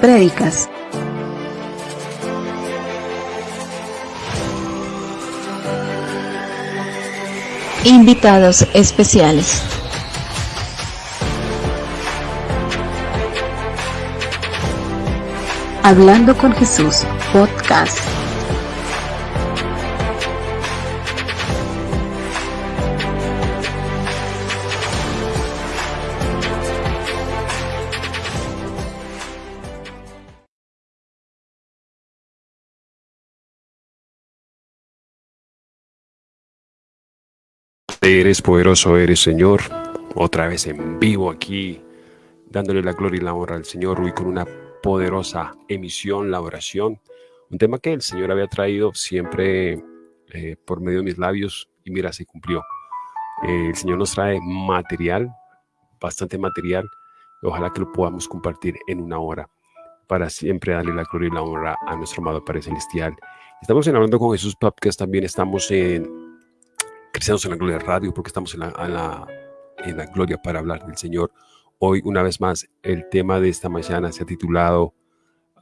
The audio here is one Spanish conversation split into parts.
prédicas. Invitados especiales. Hablando con Jesús, podcast. Eres poderoso, eres Señor. Otra vez en vivo aquí, dándole la gloria y la honra al Señor, hoy con una poderosa emisión, la oración. Un tema que el Señor había traído siempre eh, por medio de mis labios y mira, se cumplió. Eh, el Señor nos trae material, bastante material. ojalá que lo podamos compartir en una hora para siempre darle la gloria y la honra a nuestro amado Padre Celestial. Estamos en Hablando con Jesús Podcast, también estamos en Cristianos en la Gloria Radio, porque estamos en la, en la, gloria para hablar del Señor. Hoy, una vez más, el tema de esta mañana se ha titulado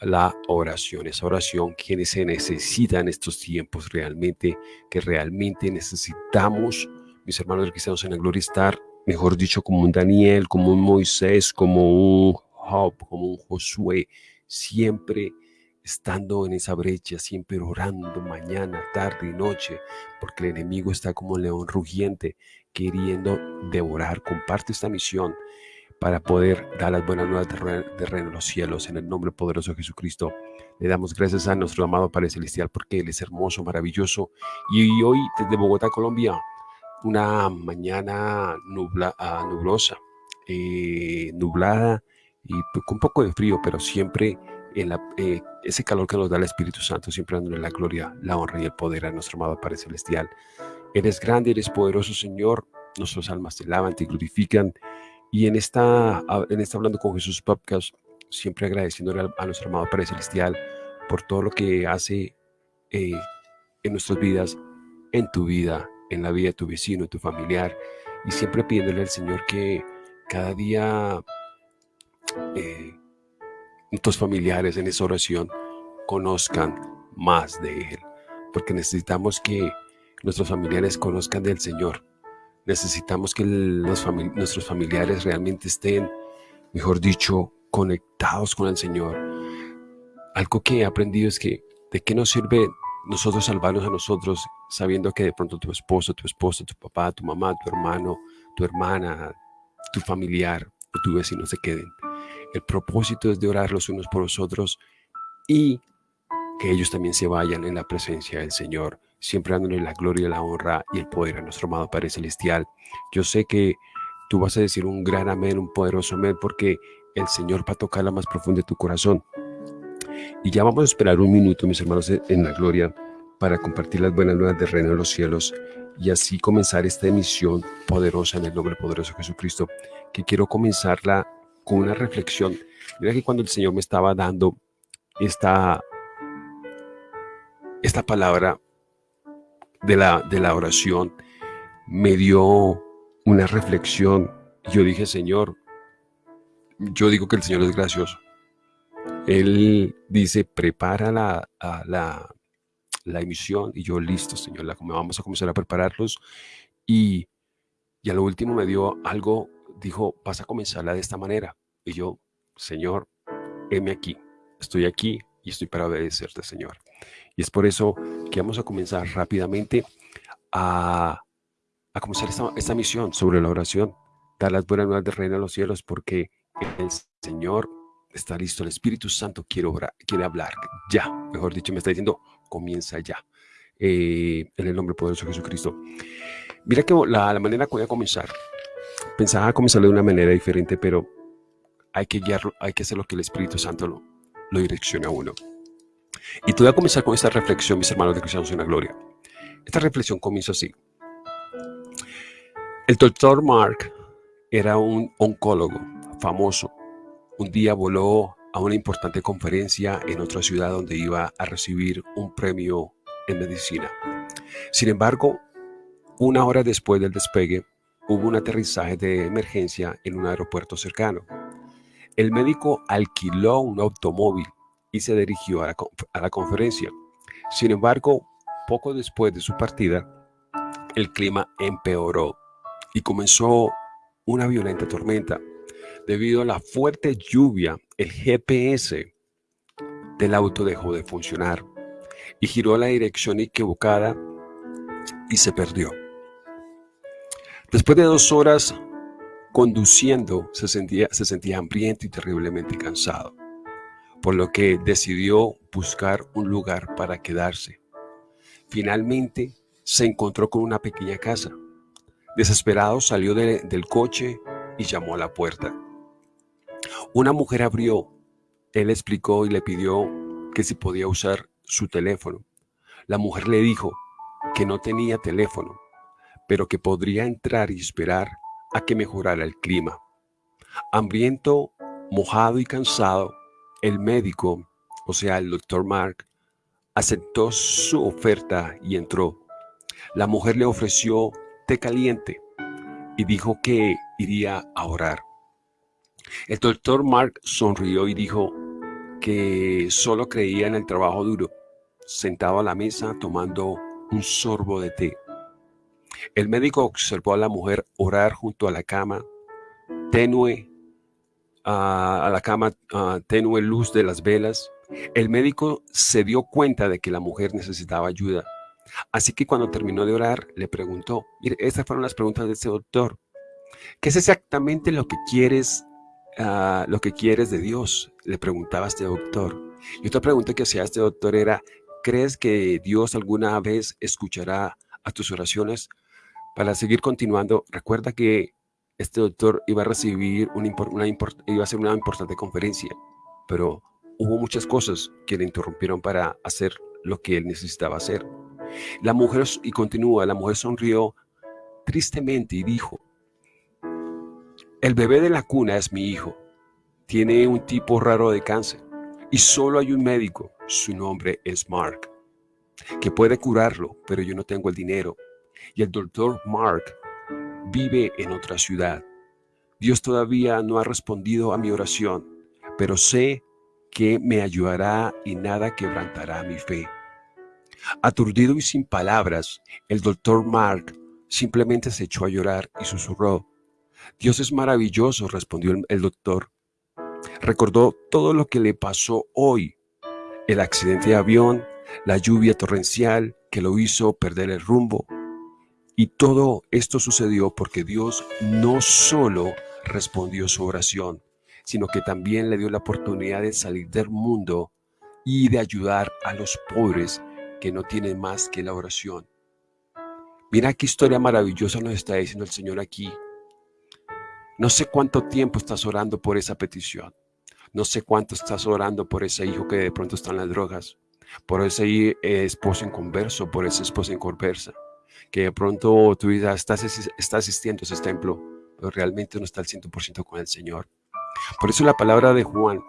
la oración, esa oración que se necesita en estos tiempos realmente, que realmente necesitamos, mis hermanos cristianos en la gloria, estar, mejor dicho, como un Daniel, como un Moisés, como un Job, como un Josué, siempre estando en esa brecha, siempre orando mañana, tarde y noche, porque el enemigo está como un león rugiente, queriendo devorar. Comparte esta misión para poder dar las buenas nuevas de reino de los cielos. En el nombre poderoso de Jesucristo, le damos gracias a nuestro amado Padre Celestial porque Él es hermoso, maravilloso. Y hoy desde Bogotá, Colombia, una mañana nubla, ah, nublosa, eh, nublada y pues, con un poco de frío, pero siempre en eh, ese calor que nos da el Espíritu Santo, siempre dándole la gloria, la honra y el poder a nuestro amado Padre Celestial. Eres grande, eres poderoso, Señor. Nuestras almas te lavan, te glorifican. Y en esta, en esta Hablando con Jesús podcast, siempre agradeciéndole a, nuestro amado Padre Celestial por todo lo que hace eh, en nuestras vidas, en tu vida, en la vida de tu vecino, tu familiar. Y siempre pidiéndole al Señor que cada día eh, tus familiares en esa oración conozcan más de Él, porque necesitamos que nuestros familiares conozcan del Señor. Necesitamos que nuestros familiares realmente estén, mejor dicho, conectados con el Señor. Algo que he aprendido es que de qué nos sirve nosotros salvarnos a nosotros sabiendo que de pronto tu esposo, tu esposa, tu papá, tu mamá, tu hermano, tu hermana, tu familiar o tu vecino se queden. El propósito es de orar los unos por los otros y que ellos también se vayan en la presencia del Señor, siempre dándole la gloria, la honra y el poder a nuestro amado Padre Celestial. Yo sé que tú vas a decir un gran amén, un poderoso amén, porque el Señor va a tocar la más profunda de tu corazón. Y ya vamos a esperar un minuto, mis hermanos, en la gloria, para compartir las buenas nuevas del reino de los cielos y así comenzar esta emisión poderosa en el nombre poderoso de Jesucristo, que quiero comenzarla con una reflexión. Mira que cuando el Señor me estaba dando esta, esta palabra de la, de la oración, me dio una reflexión. Yo dije, Señor, yo digo que el Señor es gracioso. Él dice, prepara la, la, la emisión y yo listo, Señor, vamos a comenzar a prepararlos. Y, y a lo último me dio algo dijo, vas a comenzarla de esta manera. Y yo, Señor, heme aquí, estoy aquí y estoy para obedecerte, Señor. Y es por eso que vamos a comenzar rápidamente a, a comenzar esta, esta, misión sobre la oración, dar las buenas nuevas del reino de los cielos, porque el Señor está listo, el Espíritu Santo quiere, obrar, quiere hablar ya, mejor dicho, me está diciendo, comienza ya. Eh, en el nombre poderoso de Jesucristo. Mira que la, la manera que voy a comenzar pensaba comenzar de una manera diferente, pero hay que guiarlo, hay que hacer lo que el Espíritu Santo lo, lo direccione a uno. Y te voy a comenzar con esta reflexión, mis hermanos de Cristianos en la Gloria. Esta reflexión comienza así. El doctor Mark era un oncólogo famoso. Un día voló a una importante conferencia en otra ciudad donde iba a recibir un premio en medicina. Sin embargo, una hora después del despegue, hubo un aterrizaje de emergencia en un aeropuerto cercano. El médico alquiló un automóvil y se dirigió a la, a la conferencia. Sin embargo, poco después de su partida, el clima empeoró y comenzó una violenta tormenta. Debido a la fuerte lluvia, el GPS del auto dejó de funcionar y giró a la dirección equivocada y se perdió. Después de dos horas conduciendo, se sentía, se sentía hambriento y terriblemente cansado, por lo que decidió buscar un lugar para quedarse. Finalmente se encontró con una pequeña casa. Desesperado salió del coche y llamó a la puerta. Una mujer abrió. Él explicó y le pidió que si podía usar su teléfono. La mujer le dijo que no tenía teléfono, pero que podría entrar y esperar a que mejorara el clima. Hambriento, mojado y cansado, el médico, o sea, el doctor Mark, aceptó su oferta y entró. La mujer le ofreció té caliente y dijo que iría a orar. El doctor Mark sonrió y dijo que solo creía en el trabajo duro, sentado a la mesa tomando un sorbo de té. El médico observó a la mujer orar junto a la cama, tenue, a la cama tenue luz de las velas. El médico se dio cuenta de que la mujer necesitaba ayuda. Así que cuando terminó de orar, le preguntó, mire, estas fueron las preguntas de este doctor. ¿Qué es exactamente lo que quieres, ah, lo que quieres de Dios? Le preguntaba este doctor. Y otra pregunta que hacía este doctor era, ¿crees que Dios alguna vez escuchará a tus oraciones? Para seguir continuando, recuerda que este doctor iba a recibir una, iba a hacer una importante conferencia, pero hubo muchas cosas que le interrumpieron para hacer lo que él necesitaba hacer. La mujer, y continúa, la mujer sonrió tristemente y dijo, el bebé de la cuna es mi hijo, tiene un tipo raro de cáncer y solo hay un médico, su nombre es Mark, que puede curarlo, pero yo no tengo el dinero y el doctor Mark vive en otra ciudad. Dios todavía no ha respondido a mi oración, pero sé que me ayudará y nada quebrantará mi fe. Aturdido y sin palabras, el doctor Mark simplemente se echó a llorar y susurró. Dios es maravilloso, respondió el, doctor. Recordó todo lo que le pasó hoy. El accidente de avión, la lluvia torrencial que lo hizo perder el rumbo, y todo esto sucedió porque Dios no solo respondió su oración, sino que también le dio la oportunidad de salir del mundo y de ayudar a los pobres que no tienen más que la oración. Mira qué historia maravillosa nos está diciendo el Señor aquí. No sé cuánto tiempo estás orando por esa petición. No sé cuánto estás orando por ese hijo que de pronto está en las drogas, por ese eh, esposo en converso, por esa esposa en conversa que de pronto tu vida está, está asistiendo a ese templo, pero realmente no está al 100% con el Señor. Por eso la palabra de Juan,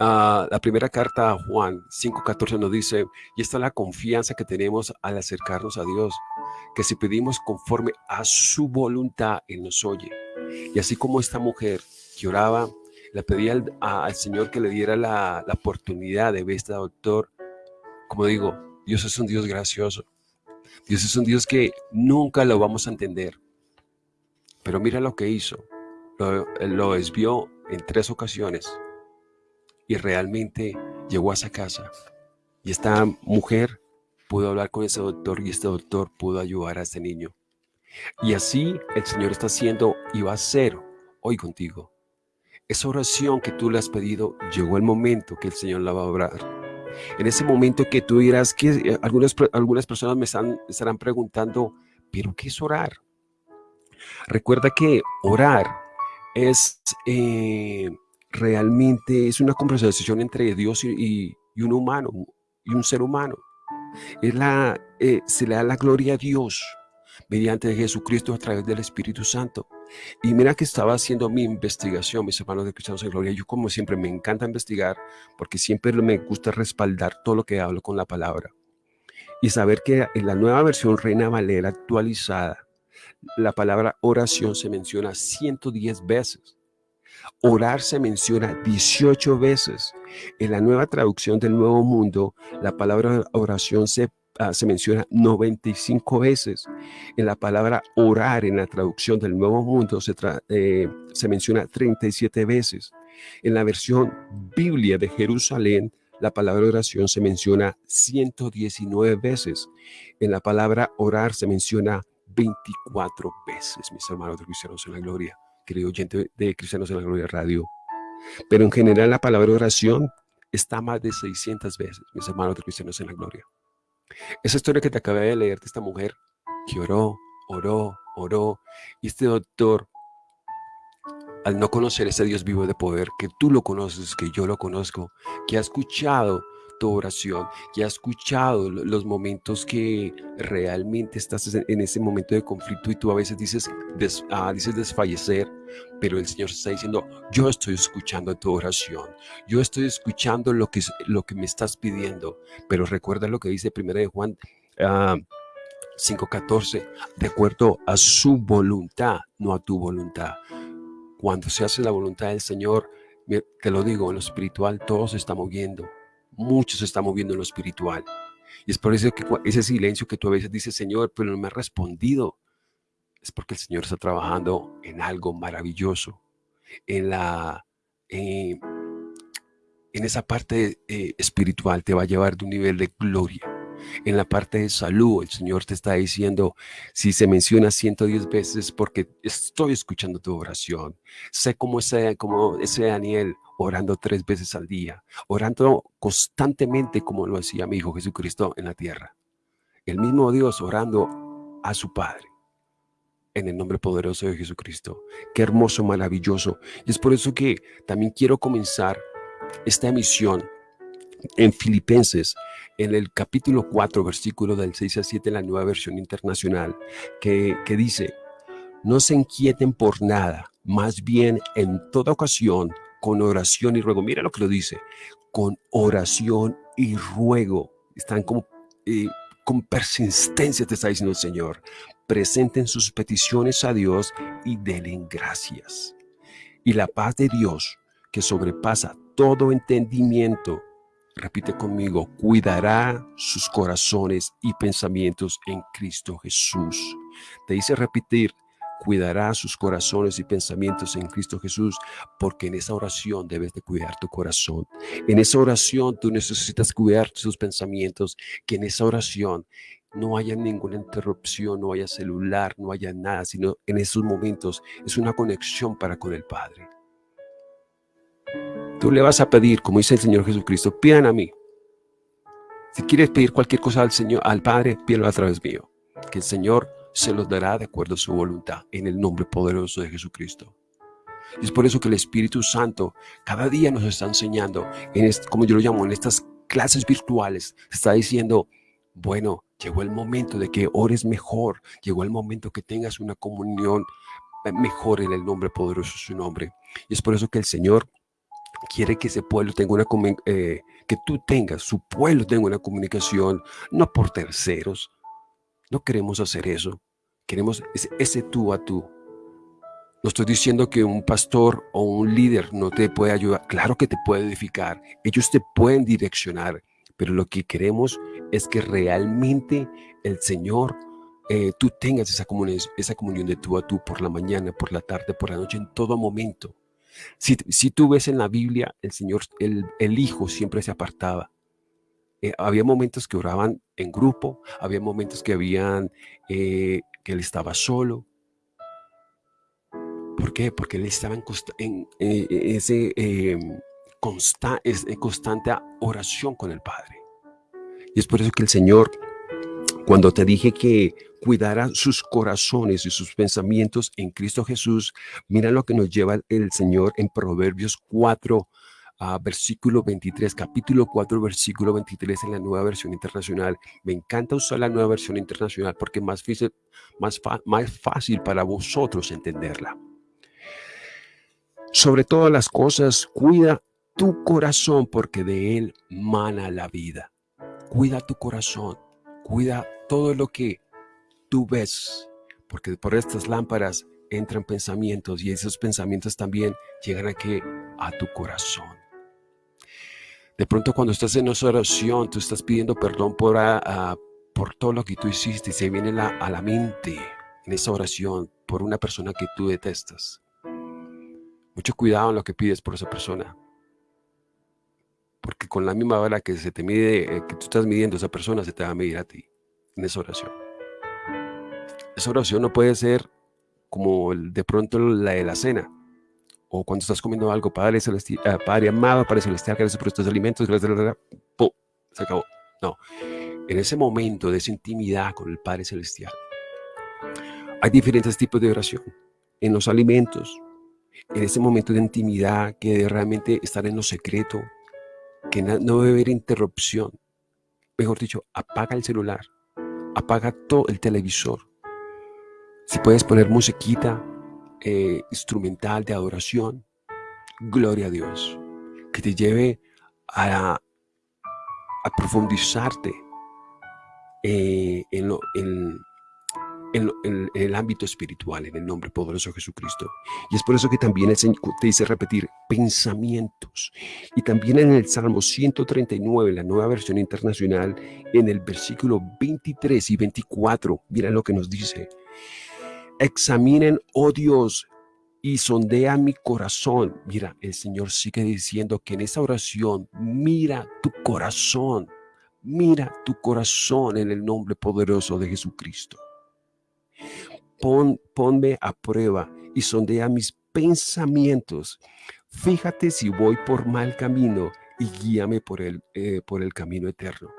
ah, la primera carta a Juan 5.14 nos dice, y esta es la confianza que tenemos al acercarnos a Dios, que si pedimos conforme a su voluntad, Él nos oye. Y así como esta mujer que oraba, le pedía al, Señor que le diera la, la oportunidad de ver este doctor, como digo, Dios es un Dios gracioso. Dios es un Dios que nunca lo vamos a entender. Pero mira lo que hizo. Lo, lo desvió en tres ocasiones y realmente llegó a esa casa. Y esta mujer pudo hablar con ese doctor y este doctor pudo ayudar a este niño. Y así el Señor está haciendo y va a hacer hoy contigo. Esa oración que tú le has pedido, llegó el momento que el Señor la va a obrar. En ese momento que tú dirás que eh, algunas, algunas personas me están, estarán preguntando, ¿pero qué es orar? Recuerda que orar es eh, realmente es una conversación entre Dios y, un humano, y un ser humano. Es la, eh, se le da la gloria a Dios mediante Jesucristo a través del Espíritu Santo. Y mira que estaba haciendo mi investigación, mis hermanos de Cristianos en Gloria. Yo como siempre me encanta investigar porque siempre me gusta respaldar todo lo que hablo con la palabra. Y saber que en la nueva versión Reina Valera actualizada, la palabra oración se menciona 110 veces. Orar se menciona 18 veces. En la nueva traducción del Nuevo Mundo, la palabra oración se, ah, se menciona 95 veces. En la palabra orar, en la traducción del Nuevo Mundo, se, eh, se menciona 37 veces. En la versión Biblia de Jerusalén, la palabra oración se menciona 119 veces. En la palabra orar se menciona 24 veces, mis hermanos de Cristianos en la Gloria, querido oyente de Cristianos en la Gloria Radio. Pero en general la palabra oración está más de 600 veces, mis hermanos de Cristianos en la Gloria. Esa historia que te acabé de leer de esta mujer que oró, oró, oró, y este doctor al no conocer ese Dios vivo de poder, que tú lo conoces, que yo lo conozco, que ha escuchado tu oración, que ha escuchado los momentos que realmente estás en ese momento de conflicto y tú a veces dices, ah, dices desfallecer, pero el Señor está diciendo, yo estoy escuchando tu oración, yo estoy escuchando lo que, lo que me estás pidiendo, pero recuerda lo que dice 1 de Juan 5.14, ah, de acuerdo a su voluntad, no a tu voluntad. Cuando se hace la voluntad del Señor, te lo digo, en lo espiritual todo se está moviendo. Mucho se está moviendo en lo espiritual. Y es por eso que ese silencio que tú a veces dices, Señor, pero no me ha respondido, es porque el Señor está trabajando en algo maravilloso, en la... en esa parte eh, espiritual te va a llevar de un nivel de gloria en la parte de salud, el Señor te está diciendo, si se menciona 110 veces porque estoy escuchando tu oración. Sé cómo ese, como ese Daniel orando tres veces al día, orando constantemente como lo hacía mi Hijo Jesucristo en la tierra. El mismo Dios orando a su Padre en el nombre poderoso de Jesucristo. Qué hermoso, maravilloso. Y es por eso que también quiero comenzar esta emisión en Filipenses, en el capítulo 4, versículo del 6 a 7 en la nueva versión internacional, que, que dice, no se inquieten por nada, más bien en toda ocasión, con oración y ruego. Mira lo que lo dice, con oración y ruego. Están como eh, con persistencia, te está diciendo el Señor. Presenten sus peticiones a Dios y denle gracias. Y la paz de Dios, que sobrepasa todo entendimiento, repite conmigo, cuidará sus corazones y pensamientos en Cristo Jesús. Te dice repetir, cuidará sus corazones y pensamientos en Cristo Jesús, porque en esa oración debes de cuidar tu corazón. En esa oración tú necesitas cuidar tus pensamientos, que en esa oración no haya ninguna interrupción, no haya celular, no haya nada, sino en esos momentos es una conexión para con el Padre. Tú le vas a pedir, como dice el Señor Jesucristo, pidan a mí. Si quieres pedir cualquier cosa al Señor, al Padre, pídelo a través mío. Que el Señor se los dará de acuerdo a su voluntad, en el nombre poderoso de Jesucristo. Y es por eso que el Espíritu Santo cada día nos está enseñando, en como yo lo llamo, en estas clases virtuales, está diciendo, bueno, llegó el momento de que ores mejor, llegó el momento que tengas una comunión mejor en el nombre poderoso de su nombre. Y es por eso que el Señor quiere que ese pueblo tenga una eh, que tú tengas, su pueblo tenga una comunicación, no por terceros. No queremos hacer eso. Queremos ese, tú a tú. No estoy diciendo que un pastor o un líder no te puede ayudar. Claro que te puede edificar. Ellos te pueden direccionar. Pero lo que queremos es que realmente el Señor, eh, tú tengas esa comunión, esa comunión de tú a tú por la mañana, por la tarde, por la noche, en todo momento. Si, tú ves en la Biblia, el Señor, el, Hijo siempre se apartaba. Eh, había momentos que oraban en grupo, había momentos que habían, eh, que él estaba solo. ¿Por qué? Porque él estaba en, eh, ese em, constante oración con el Padre. Y es por eso que el Señor, cuando te dije que cuidara sus corazones y sus pensamientos en Cristo Jesús. Mira lo que nos lleva el Señor en Proverbios 4, ah, versículo 23, capítulo 4, versículo 23 en la nueva versión internacional. Me encanta usar la nueva versión internacional porque es más, más, más fácil para vosotros entenderla. Sobre todas las cosas, cuida tu corazón porque de él mana la vida. Cuida tu corazón, cuida todo lo que tú ves, porque por estas lámparas entran pensamientos y esos pensamientos también llegan aquí a tu corazón. De pronto cuando estás en esa oración, tú estás pidiendo perdón por, por todo lo que tú hiciste y se viene a la mente en esa oración por una persona que tú detestas. Mucho cuidado en lo que pides por esa persona. Porque con la misma vara que se te mide, eh, que tú estás midiendo a esa persona, se te va a medir a ti en esa oración. Esa oración no puede ser como de pronto la de la cena, o cuando estás comiendo algo, Padre, celestial, uh, Padre amado, Padre celestial, gracias por estos alimentos, gracias, ¡pum! se acabó. No, en ese momento de esa intimidad con el Padre celestial, hay diferentes tipos de oración. En los alimentos, en ese momento de intimidad, que realmente estar en lo secreto, que no debe haber interrupción. Mejor dicho, apaga el celular, apaga todo el televisor. Si puedes poner musiquita, eh, instrumental de adoración, gloria a Dios, que te lleve a, profundizarte eh, en, lo, en, en, el ámbito espiritual, en el nombre poderoso de Jesucristo. Y es por eso que también el Señor te dice repetir pensamientos. Y también en el Salmo 139, la nueva versión internacional, en el versículo 23 y 24, mira lo que nos dice. Examinen, oh Dios, y sondea mi corazón. Mira, el Señor sigue diciendo que en esa oración, mira tu corazón, mira tu corazón en el nombre poderoso de Jesucristo. Pon, ponme a prueba y sondea mis pensamientos. Fíjate si voy por mal camino y guíame por el, eh, por el camino eterno.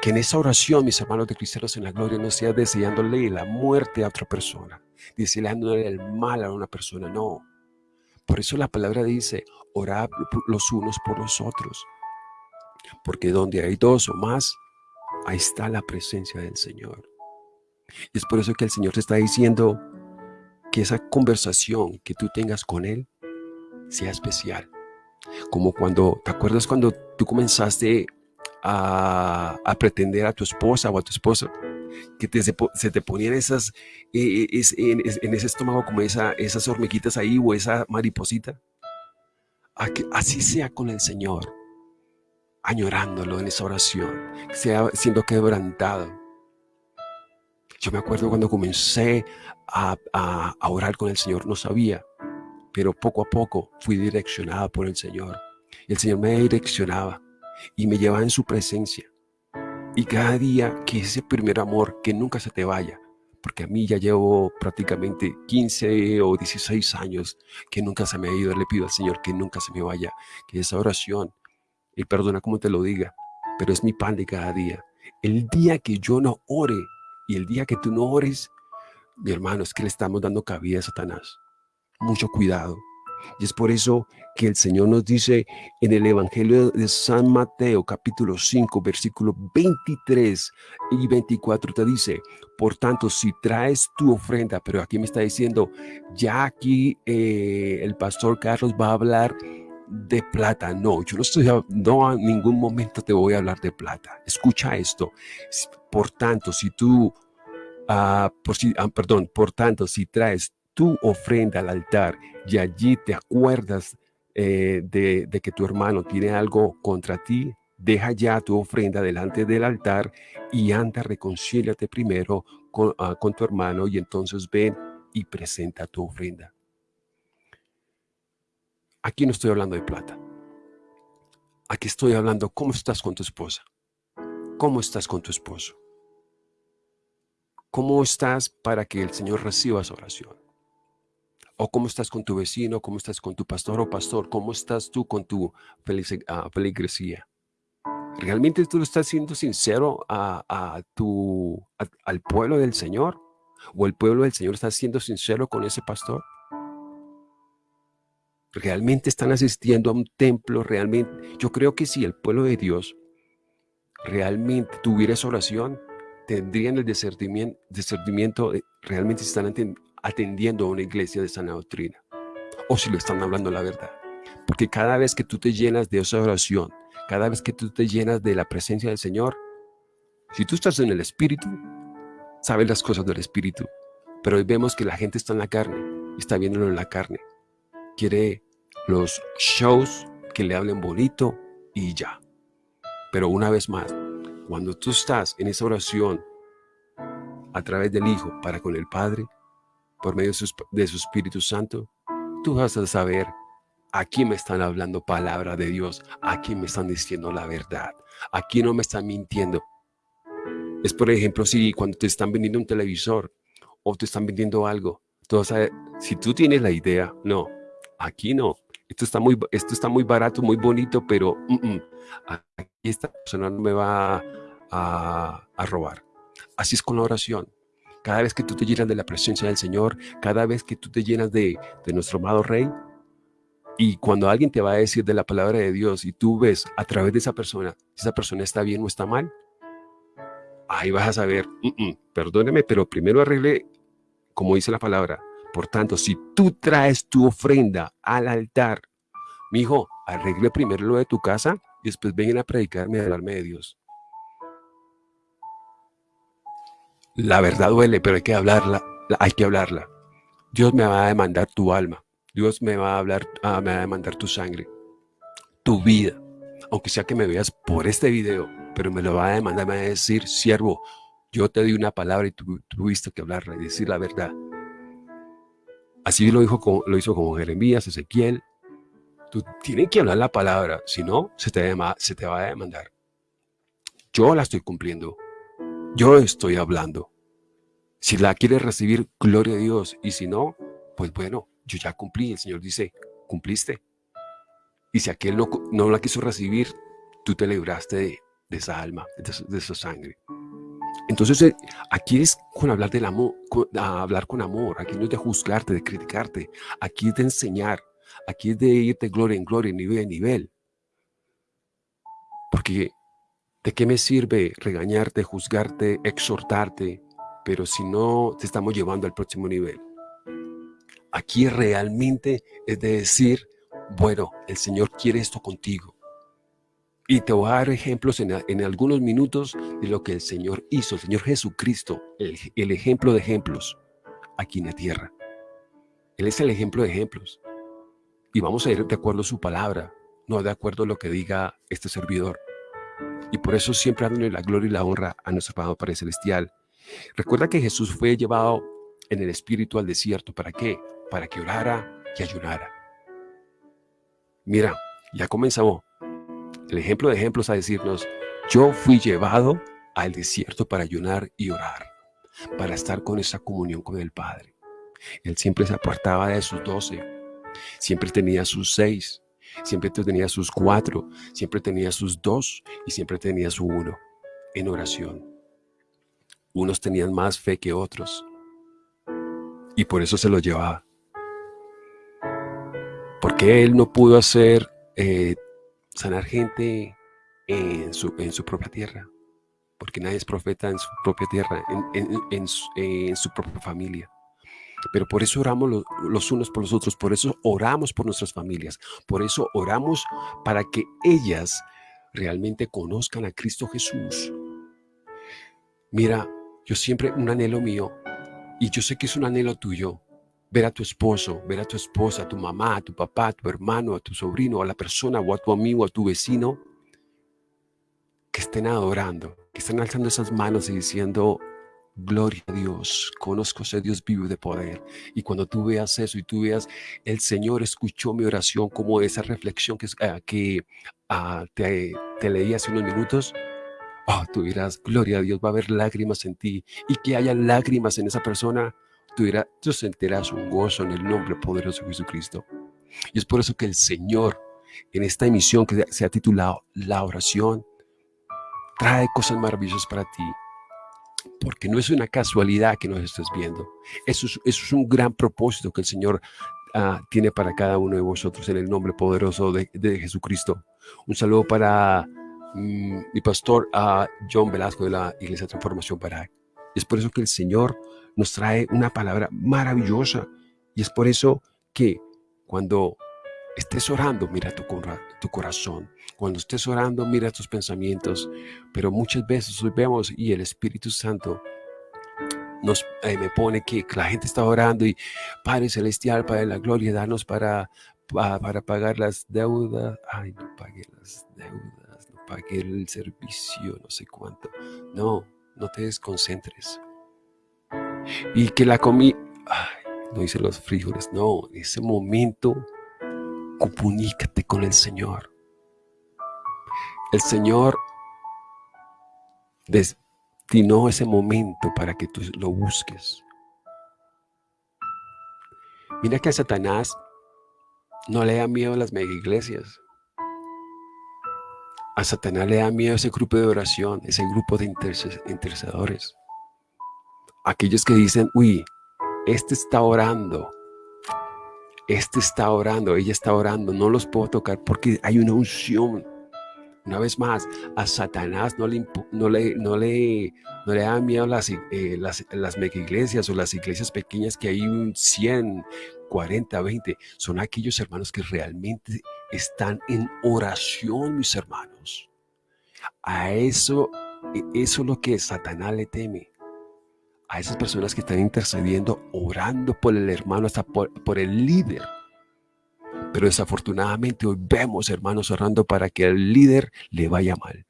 Que en esa oración, mis hermanos de cristianos en la gloria, no sea deseándole la muerte a otra persona, deseándole el mal a una persona, no. Por eso la palabra dice, orad los unos por los otros. Porque donde hay dos o más, ahí está la presencia del Señor. Y es por eso que el Señor te está diciendo que esa conversación que tú tengas con Él sea especial. Como cuando, ¿te acuerdas cuando tú comenzaste a, pretender a tu esposa o a tu esposa? Que se te ponían esas, eh, eh, en, ese estómago como esa, esas hormiguitas ahí o esa mariposita. así sea con el Señor, añorándolo en esa oración, sea siendo quebrantado yo me acuerdo cuando comencé a, orar con el Señor, no sabía, pero poco a poco fui direccionada por el Señor. El Señor me direccionaba y me llevaba en su presencia. Y cada día que ese primer amor, que nunca se te vaya, porque a mí ya llevo prácticamente 15 o 16 años que nunca se me ha ido. Le pido al Señor que nunca se me vaya, que esa oración, y perdona como te lo diga, pero es mi pan de cada día. El día que yo no ore y el día que tú no ores, mi hermano, es que le estamos dando cabida a Satanás. Mucho cuidado. Y es por eso que el Señor nos dice en el Evangelio de San Mateo, capítulo 5, versículo 23 y 24, te dice, por tanto, si traes tu ofrenda, pero aquí me está diciendo, ya aquí eh, el pastor Carlos va a hablar de plata. No, yo no estoy, no en ningún momento te voy a hablar de plata. Escucha esto. Por tanto, si tú, ah, por si, ah, perdón, por tanto, si traes tu ofrenda al altar y allí te acuerdas eh, de, que tu hermano tiene algo contra ti, deja ya tu ofrenda delante del altar y anda, reconcíliate primero con, ah, con tu hermano y entonces ven y presenta tu ofrenda. Aquí no estoy hablando de plata. Aquí estoy hablando cómo estás con tu esposa. ¿Cómo estás con tu esposo? ¿Cómo estás para que el Señor reciba esa oración? ¿O cómo estás con tu vecino? ¿Cómo estás con tu pastor o pastor? ¿Cómo estás tú con tu ah, feligresía? ¿Realmente tú estás siendo sincero a, tu, al pueblo del Señor? ¿O el pueblo del Señor está siendo sincero con ese pastor? Realmente están asistiendo a un templo, realmente. Yo creo que si el pueblo de Dios realmente tuviera esa oración, tendrían el discernimiento, realmente están atendiendo a una iglesia de sana doctrina o si le están hablando la verdad. Porque cada vez que tú te llenas de esa oración, cada vez que tú te llenas de la presencia del Señor, si tú estás en el Espíritu, sabes las cosas del Espíritu. Pero hoy vemos que la gente está en la carne, está viéndolo en la carne. Quiere los shows que le hablen bonito y ya. Pero una vez más, cuando tú estás en esa oración a través del Hijo para con el Padre, por medio de su, Espíritu Santo, tú vas a saber Aquí me están hablando palabra de Dios. Aquí me están diciendo la verdad. Aquí no me están mintiendo. Es por ejemplo, si cuando te están vendiendo un televisor o te están vendiendo algo, tú si tú tienes la idea, no, aquí no. Esto está muy, esto está muy barato, muy bonito, pero aquí esta persona no me va a, robar. Así es con la oración. Cada vez que tú te llenas de la presencia del Señor, cada vez que tú te llenas de, nuestro amado Rey, y cuando alguien te va a decir de la palabra de Dios y tú ves a través de esa persona, si esa persona está bien o está mal, ahí vas a saber, perdóneme, pero primero arregle, como dice la palabra. Por tanto, si tú traes tu ofrenda al altar, mi hijo, arregle primero lo de tu casa y después vengan a predicarme y hablarme de Dios. La verdad duele, pero hay que hablarla, hay que hablarla. Dios me va a demandar tu alma. Dios me va a hablar, ah, me va a demandar tu sangre, tu vida, aunque sea que me veas por este video, pero me lo va a demandar, me va a decir, siervo, yo te di una palabra y tú tuviste que hablarla y decir la verdad. Así lo, dijo, lo hizo como Jeremías, Ezequiel. Tú tienes que hablar la palabra, si no, se te, se te va a demandar. Yo la estoy cumpliendo. Yo estoy hablando. Si la quieres recibir, gloria a Dios. Y si no, pues bueno, yo ya cumplí. El Señor dice, cumpliste. Y si aquel no, no la quiso recibir, tú te libraste de, esa alma, de, esa sangre. Entonces, eh, aquí es con hablar del amor, hablar con amor. Aquí no es de juzgarte, de criticarte. Aquí es de enseñar. Aquí es de ir de gloria en gloria, nivel en nivel. Porque, ¿de qué me sirve regañarte, juzgarte, exhortarte, pero si no te estamos llevando al próximo nivel? Aquí realmente es de decir, bueno, el Señor quiere esto contigo. Y te voy a dar ejemplos en, algunos minutos de lo que el Señor hizo, el Señor Jesucristo, el, el ejemplo de ejemplos aquí en la tierra. Él es el ejemplo de ejemplos. Y vamos a ir de acuerdo a su palabra, no de acuerdo a lo que diga este servidor. Y por eso siempre dándole la gloria y la honra a nuestro Padre Celestial. Recuerda que Jesús fue llevado en el Espíritu al desierto. ¿Para qué? para que orara y ayunara. Mira, ya comenzamos. El ejemplo de ejemplos a decirnos, yo fui llevado al desierto para ayunar y orar, para estar con esa comunión con el Padre. Él siempre se apartaba de sus doce, siempre tenía sus seis, siempre tenía sus cuatro, siempre tenía sus dos y siempre tenía su uno en oración. Unos tenían más fe que otros y por eso se lo llevaba. ¿Por qué él no pudo hacer eh, sanar gente en su, en su propia tierra? Porque nadie es profeta en su propia tierra, en, su, propia familia. Pero por eso oramos los, unos por los otros, por eso oramos por nuestras familias, por eso oramos para que ellas realmente conozcan a Cristo Jesús. Mira, yo siempre un anhelo mío, y yo sé que es un anhelo tuyo, ver a tu esposo, ver a tu esposa, a tu mamá, a tu papá, a tu hermano, a tu sobrino, a la persona o a tu amigo, a tu vecino, que estén adorando, que estén alzando esas manos y diciendo, gloria a Dios, conozco a ese Dios vivo de poder. Y cuando tú veas eso y tú veas, el Señor escuchó mi oración como esa reflexión que, ah, ah, te, te leí hace unos minutos, oh, tú dirás, gloria a Dios, va a haber lágrimas en ti y que haya lágrimas en esa persona tú, sentirás un gozo en el nombre poderoso de Jesucristo. Y es por eso que el Señor, en esta emisión que se ha titulado La oración, trae cosas maravillosas para ti. Porque no es una casualidad que nos estés viendo. Eso es, eso es un gran propósito que el Señor ah, tiene para cada uno de vosotros en el nombre poderoso de, Jesucristo. Un saludo para mm, mi pastor uh, John Velasco de la Iglesia Transformación para es por eso que el Señor nos trae una palabra maravillosa. Y es por eso que cuando estés orando, mira tu, tu corazón. Cuando estés orando, mira tus pensamientos. Pero muchas veces hoy vemos y el Espíritu Santo nos, eh, me pone que la gente está orando y Padre Celestial, Padre de la Gloria, danos para, para pagar las deudas. Ay, no pagué las deudas, no pagué el servicio, no sé cuánto. No, no te desconcentres. Y que la comí, no hice los frijoles, no, en ese momento comunícate con el Señor. El Señor destinó ese momento para que tú lo busques. Mira que a Satanás no le da miedo a las mega iglesias. A Satanás le da miedo ese grupo de oración, ese grupo de intercedores. Aquellos que dicen, uy, este está orando, este está orando, ella está orando, no los puedo tocar porque hay una unción. Una vez más, a Satanás no le, no le, no le, no le da miedo las, eh, las, las mega iglesias o las iglesias pequeñas que hay un 100, 40, 20. Son aquellos hermanos que realmente están en oración, mis hermanos. A eso, e, eso es lo que Satanás le teme. A esas personas que están intercediendo, orando por el hermano, hasta por, por el líder. Pero desafortunadamente hoy vemos hermanos orando para que al líder le vaya mal,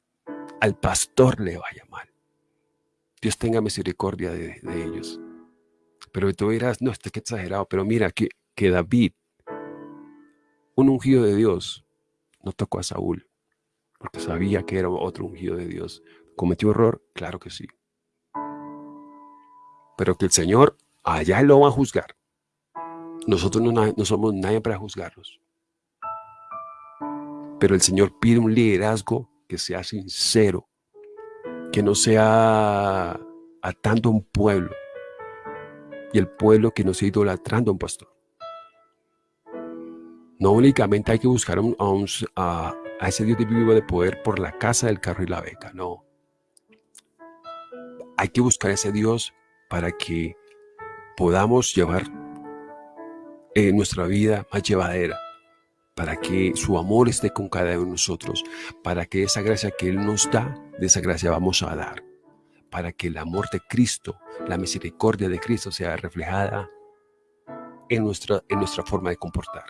al pastor le vaya mal. Dios tenga misericordia de, ellos. Pero tú dirás, no, este que exagerado, pero mira que, que David, un ungido de Dios, no tocó a Saúl, porque sabía que era otro ungido de Dios. ¿Cometió error? Claro que sí. Pero que el Señor allá lo va a juzgar. Nosotros no, somos nadie para juzgarlos. Pero el Señor pide un liderazgo que sea sincero, que no sea atando a un pueblo y el pueblo que no sea idolatrando a un pastor. No únicamente hay que buscar a, ese Dios de vivo de poder por la casa, del carro y la beca, no. Hay que buscar a ese Dios para que podamos llevar en nuestra vida más llevadera, para que su amor esté con cada uno de nosotros, para que esa gracia que Él nos da, de esa gracia vamos a dar, para que el amor de Cristo, la misericordia de Cristo sea reflejada en nuestra, en nuestra forma de comportar.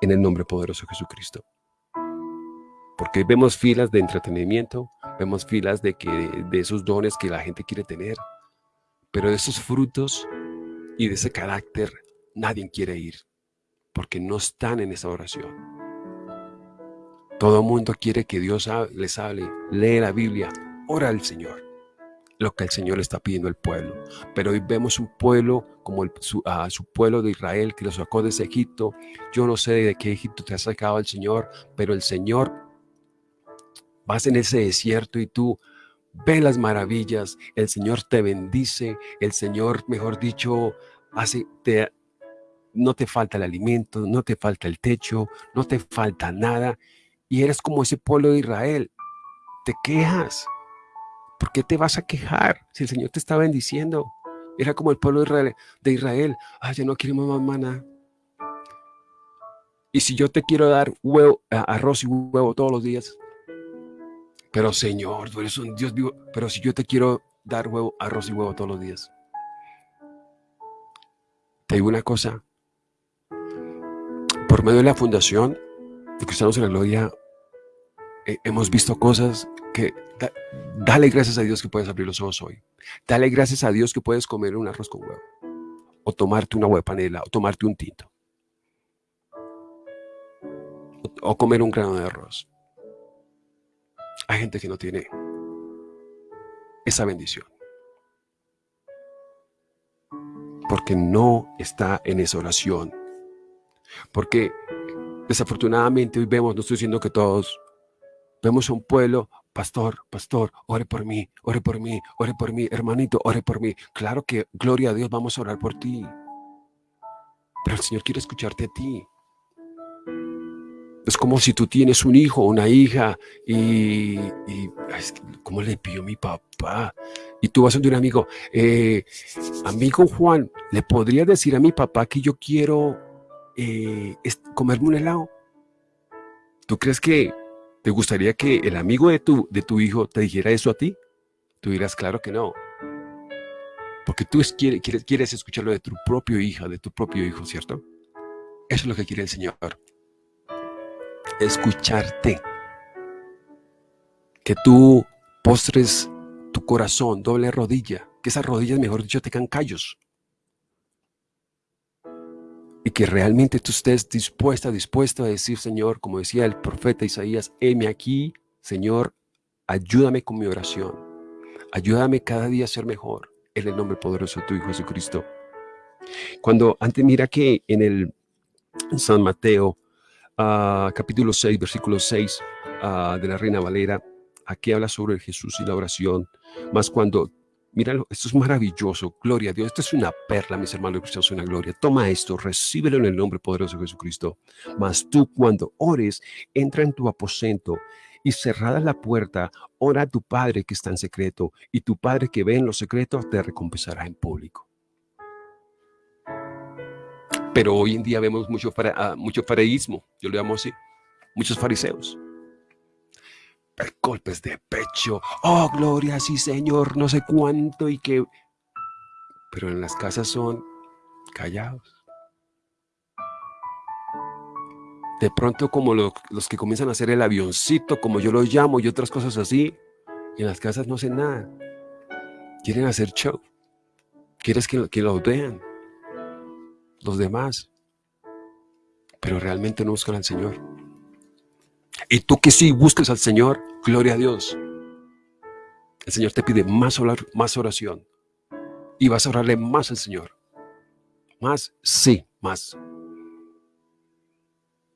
En el nombre poderoso de Jesucristo. Porque vemos filas de entretenimiento, vemos filas de, que, de esos dones que la gente quiere tener, pero de esos frutos y de ese carácter nadie quiere ir porque no están en esa oración. Todo el mundo quiere que Dios les hable, lee la Biblia, ora al Señor, lo que el Señor está pidiendo al pueblo. Pero hoy vemos un pueblo como su, su, pueblo de Israel que lo sacó de Egipto. Yo no sé de qué Egipto te ha sacado el Señor, pero el Señor vas en ese desierto y tú ves las maravillas, el Señor te bendice, el Señor, mejor dicho, hace, no te falta el alimento, no te falta el techo, no te falta nada. Y eres como ese pueblo de Israel. Te quejas. ¿Por qué te vas a quejar si el Señor te está bendiciendo? Era como el pueblo de Israel. De Israel. Ay, ya no quiero más maná. Y si yo te quiero dar huevo, arroz y huevo todos los días. Pero Señor, tú eres un Dios vivo. Pero si yo te quiero dar huevo, arroz y huevo todos los días. Te digo una cosa, por medio la fundación de Cristianos en la Gloria, eh, hemos visto cosas que dale gracias a Dios que puedes abrir los ojos hoy. Dale gracias a Dios que puedes comer un arroz con huevo. O tomarte una huevo panela, o tomarte un tinto. O comer un grano de arroz. Hay gente que no tiene esa bendición. Porque no está en esa oración porque desafortunadamente hoy vemos, no estoy diciendo que todos, vemos a un pueblo, pastor, pastor, ore por mí, ore por mí, ore por mí, hermanito, ore por mí. Claro que, gloria a Dios, vamos a orar por ti. Pero el Señor quiere escucharte a ti. Es como si tú tienes un hijo, una hija, y, y ¿cómo le pidió mi papá? Y tú vas a un amigo, eh, amigo Juan, ¿le podría decir a mi papá que yo quiero eh, comerme un helado. ¿Tú crees que te gustaría que el amigo de tu, de tu hijo te dijera eso a ti? Tú dirás, claro que no. Porque tú quieres, quieres escucharlo de tu propio hija, de tu propio hijo, ¿cierto? Eso es lo que quiere el Señor. Escucharte. Que tú postres tu corazón, doble rodilla. Que esas rodillas, mejor dicho, te tengan callos. Y que realmente tú estés dispuesta, dispuesto a decir, Señor, como decía el profeta Isaías, heme aquí, Señor, ayúdame con mi oración. Ayúdame cada día a ser mejor. En el nombre poderoso de tu Hijo Jesucristo. Cuando antes mira que en el San Mateo, uh, capítulo 6, versículo 6 uh, de la Reina Valera, aquí habla sobre Jesús y la oración. Más cuando, mira, esto es maravilloso, gloria a Dios. Esto es una perla, mis hermanos cristianos, una gloria. Toma esto, recíbelo en el nombre poderoso de Jesucristo. Mas tú cuando ores, entra en tu aposento y cerrada la puerta, ora a tu Padre que está en secreto, y tu Padre que ve en lo secreto te recompensará en público. Pero hoy en día vemos mucho, uh, mucho fariseísmo, yo lo llamo así, muchos fariseos. Golpes de pecho, oh gloria, sí Señor, no sé cuánto y que... Pero en las casas son callados. de pronto como los que comienzan a hacer el avioncito, como yo lo llamo, y otras cosas así, y en las casas no hacen nada. Quieren hacer show. Quieres que, que los vean los demás, pero realmente no buscan al Señor. Y tú que sí busques al Señor, gloria a Dios. El Señor te pide más, más oración y vas a orarle más al Señor. Más, sí, más.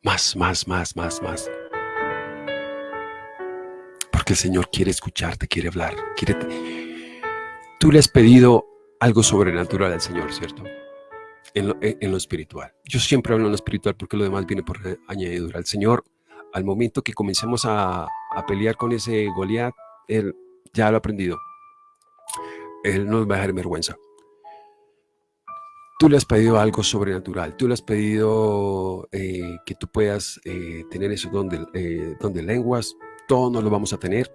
Más, más, más, más, más. Porque el Señor quiere escucharte, quiere hablar. Quiere... Tú le has pedido algo sobrenatural al Señor, ¿cierto? En lo, en lo, espiritual. Yo siempre hablo en lo espiritual porque lo demás viene por añadidura. El Señor, al momento que comencemos a, a pelear con ese Goliat, Él ya lo ha aprendido. Él no nos va a dejar en vergüenza. Tú le has pedido algo sobrenatural, tú le has pedido eh, que tú puedas eh, tener eso donde, eh, donde lenguas, todos no lo vamos a tener.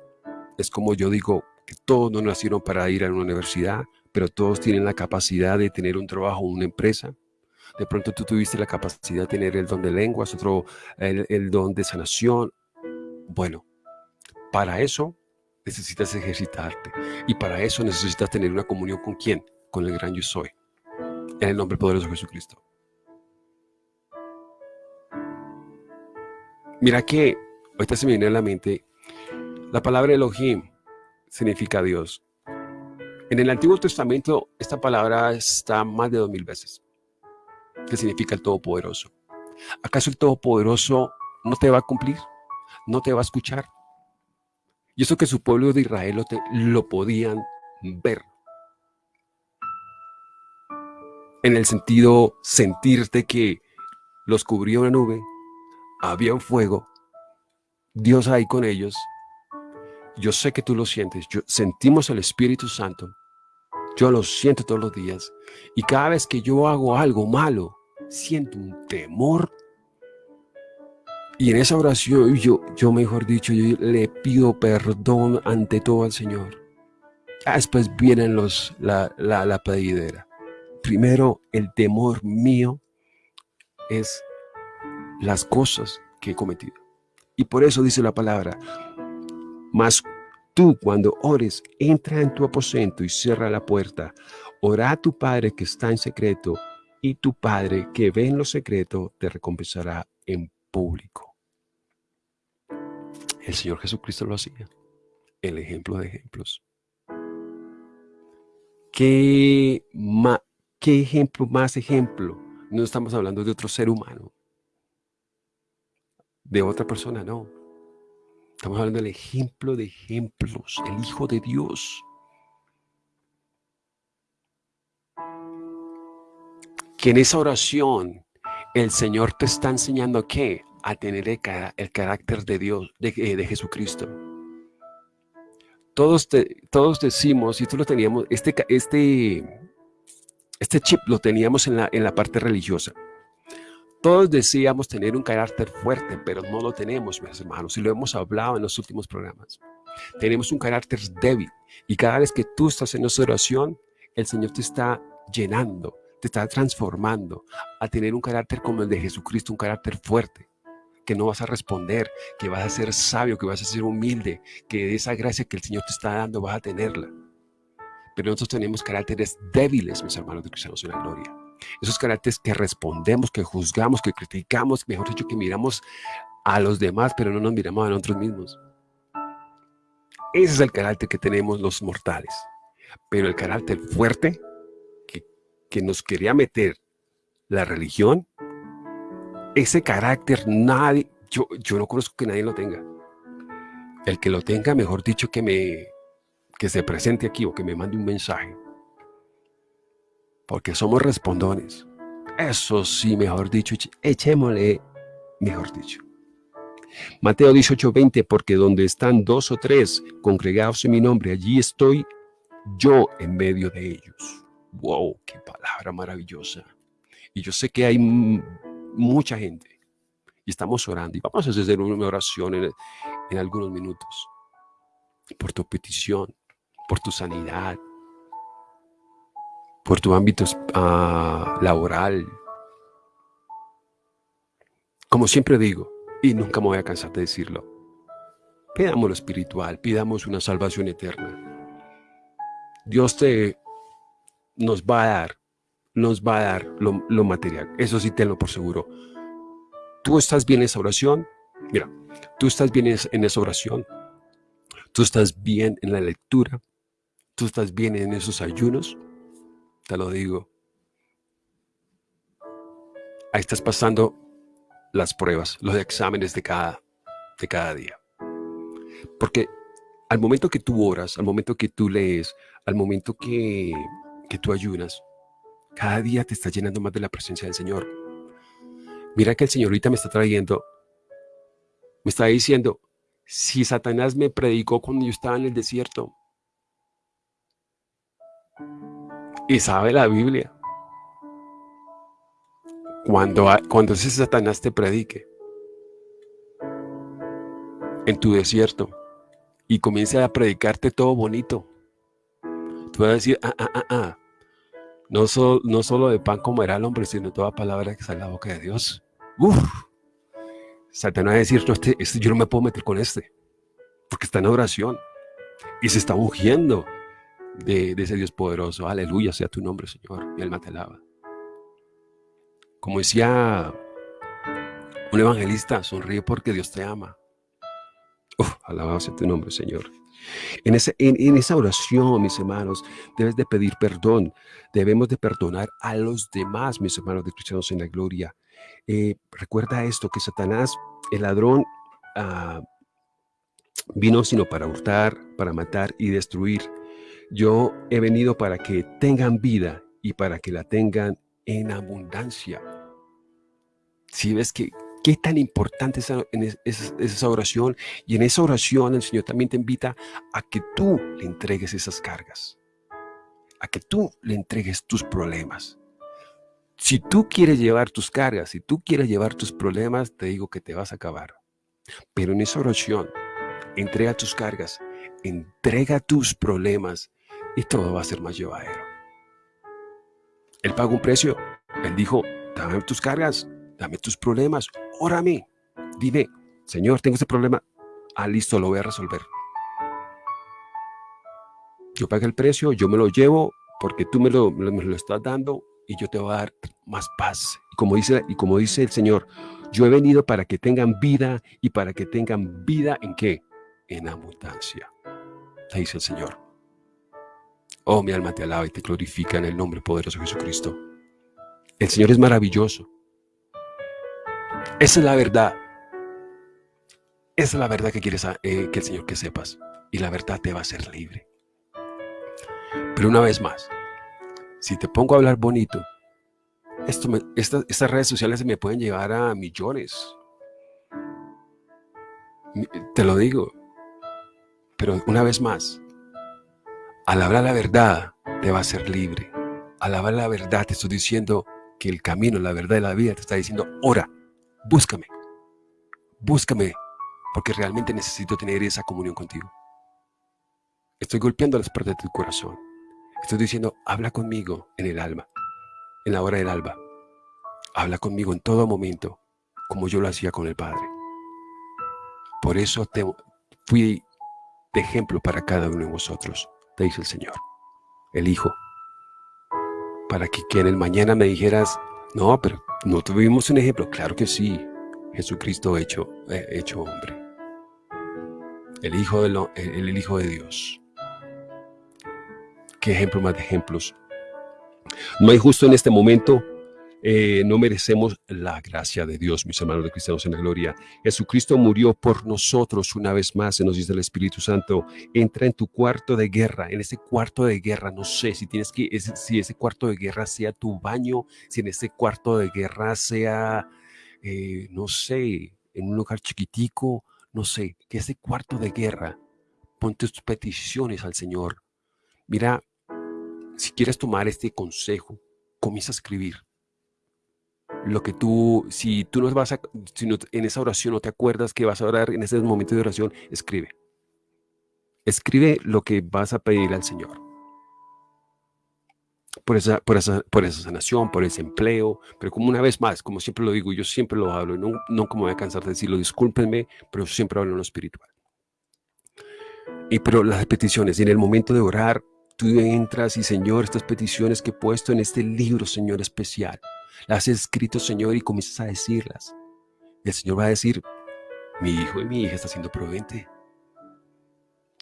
Es como yo digo, que todos no nacieron para ir a una universidad, pero todos tienen la capacidad de tener un trabajo una empresa. De pronto tú tuviste la capacidad de tener el don de lenguas, otro el, el don de sanación. Bueno, para eso necesitas ejercitarte y para eso necesitas tener una comunión con quién, con el gran yo soy. En el nombre poderoso de Jesucristo. Mira que ahorita se me viene a la mente la palabra Elohim significa Dios. En el Antiguo Testamento esta palabra está más de dos mil veces, que significa el Todopoderoso. ¿Acaso el Todopoderoso no te va a cumplir? ¿No te va a escuchar? Y eso que su pueblo de Israel lo, lo podían ver en el sentido sentirte que los cubrió una nube, había un fuego, Dios ahí con ellos. Yo sé que tú lo sientes, sentimos el Espíritu Santo, yo lo siento todos los días y cada vez que yo hago algo malo, siento un temor. Y en esa oración, yo, yo mejor dicho, yo le pido perdón ante todo al Señor. Después vienen los, la, la, la pedidera primero el temor mío es las cosas que he cometido. Y por eso dice la palabra, mas tú cuando ores, entra en tu aposento y cierra la puerta. Ora a tu Padre que está en secreto y tu Padre que ve en lo secreto te recompensará en público. El Señor Jesucristo lo hacía. El ejemplo de ejemplos. ¿Qué, ¿Qué ejemplo más ejemplo? No estamos hablando de otro ser humano. De otra persona, no. Estamos hablando del ejemplo de ejemplos, el Hijo de Dios. Que en esa oración el Señor te está enseñando qué? A tener el, carácter de Dios, de, eh, Jesucristo. Todos, todos decimos, y tú lo teníamos, este, este este chip lo teníamos en la, en la parte religiosa. Todos decíamos tener un carácter fuerte, pero no lo tenemos, mis hermanos, y lo hemos hablado en los últimos programas. Tenemos un carácter débil, y cada vez que tú estás en nuestra oración, el Señor te está llenando, te está transformando a tener un carácter como el de Jesucristo, un carácter fuerte, que no vas a responder, que vas a ser sabio, que vas a ser humilde, que esa gracia que el Señor te está dando vas a tenerla. Pero nosotros tenemos caracteres débiles, mis hermanos de cristianos en la gloria. Esos caracteres que respondemos, que juzgamos, que criticamos, mejor dicho, que miramos a los demás, pero no nos miramos a nosotros mismos. Ese es el carácter que tenemos los mortales. Pero el carácter fuerte que, que nos quería meter la religión, ese carácter nadie, yo, yo no conozco que nadie lo tenga. El que lo tenga, mejor dicho, que me que se presente aquí o que me mande un mensaje. Porque somos respondones. Eso sí, mejor dicho, echémosle, mejor dicho. Mateo 18:20, porque donde están dos o tres congregados en mi nombre, allí estoy yo en medio de ellos. ¡Wow! ¡Qué palabra maravillosa! Y yo sé que hay mucha gente y estamos orando y vamos a hacer una oración en, en algunos minutos por tu petición, por tu sanidad, por tu ámbito uh, laboral. Como siempre digo, y nunca me voy a cansar de decirlo, pidamos lo espiritual, pidamos una salvación eterna. Dios te nos va a dar, nos va a dar lo, lo material. Eso sí tenlo por seguro. Tú estás bien en esa oración. Mira, tú estás bien en esa oración. Tú estás bien en la lectura. Tú estás bien en esos ayunos. Te lo digo. Ahí estás pasando las pruebas, los exámenes de cada, de cada día. Porque al momento que tú oras, al momento que tú lees, al momento que, que tú ayunas, cada día te está llenando más de la presencia del Señor. Mira que el Señor ahorita me está trayendo, me está diciendo, si Satanás me predicó cuando yo estaba en el desierto, y sabe la Biblia, cuando, cuando ese Satanás te predique en tu desierto y comience a predicarte todo bonito, tú vas a decir, ah, ah, ah, ah. No, no solo de pan comerá el hombre, sino toda palabra que sale de la boca de Dios. Uf. Satanás va a decir, no, este, este, yo no me puedo meter con este, porque está en oración y se está ungiendo de, de ese Dios poderoso. Aleluya sea tu nombre, Señor. Mi alma te alaba. Como decía un evangelista, sonríe porque Dios te ama. Alabado sea tu nombre, Señor. En, ese, en, esa oración, mis hermanos, debes de pedir perdón. Debemos de perdonar a los demás, mis hermanos de cristianos en la gloria. Eh, recuerda esto, que Satanás, el ladrón, uh, vino sino para hurtar, para matar y destruir. Yo he venido para que tengan vida y para que la tengan en abundancia. Si ves que qué tan importante es esa, esa oración y en esa oración el Señor también te invita a que tú le entregues esas cargas, a que tú le entregues tus problemas. Si tú quieres llevar tus cargas, si tú quieres llevar tus problemas, te digo que te vas a acabar. Pero en esa oración, entrega tus cargas, entrega tus problemas y todo va a ser más llevadero. Él pagó un precio. Él dijo, dame tus cargas, dame tus problemas, órame. Dime, Señor, tengo este problema. Ah, listo, lo voy a resolver. Yo pagué el precio, yo me lo llevo porque tú me lo, me lo estás dando y yo te voy a dar más paz. Y como, dice, y como dice el Señor, yo he venido para que tengan vida y para que tengan vida en qué? En abundancia. Te dice el Señor. Oh, mi alma te alaba y te glorifica en el nombre poderoso de Jesucristo. El Señor es maravilloso. Esa es la verdad. Esa es la verdad que quieres eh, que el Señor que sepas. Y la verdad te va a hacer libre. Pero una vez más, si te pongo a hablar bonito, esto estas redes sociales me pueden llevar a millones. Te lo digo. Pero una vez más, al hablar la verdad, te va a hacer libre. Al hablar la verdad, te estoy diciendo que el camino, la verdad de la vida te está diciendo, ora, búscame, búscame, porque realmente necesito tener esa comunión contigo. Estoy golpeando las puertas de tu corazón. Estoy diciendo, habla conmigo en el alma, en la hora del alba. Habla conmigo en todo momento, como yo lo hacía con el Padre. Por eso te fui de ejemplo para cada uno de vosotros, te dice el Señor, el Hijo. Para que, que en el mañana me dijeras, no, pero no tuvimos un ejemplo. Claro que sí, Jesucristo hecho, eh, hecho hombre. El hijo, de el, el hijo de Dios. ¿Qué ejemplo más de ejemplos? No hay justo en este momento eh, no merecemos la gracia de Dios, mis hermanos de cristianos en la gloria. Jesucristo murió por nosotros una vez más, se nos dice el Espíritu Santo. Entra en tu cuarto de guerra, en ese cuarto de guerra, no sé si tienes que, si ese cuarto de guerra sea tu baño, si en ese cuarto de guerra sea, eh, no sé, en un lugar chiquitico, no sé, que ese cuarto de guerra, pon tus peticiones al Señor. Mira, si quieres tomar este consejo, comienza a escribir lo que tú, si tú no vas a, si en esa oración no te acuerdas que vas a orar en ese momento de oración, escribe. Escribe lo que vas a pedir al Señor. Por esa, por esa, por esa sanación, por ese empleo, pero como una vez más, como siempre lo digo, yo siempre lo hablo, no, no como voy a cansar de decirlo, discúlpenme, pero siempre hablo en lo espiritual. Y pero las peticiones, y en el momento de orar, tú entras y Señor, estas peticiones que he puesto en este libro, Señor, especial, las has escrito, Señor, y comienzas a decirlas. el Señor va a decir, mi hijo y mi hija está siendo prudente.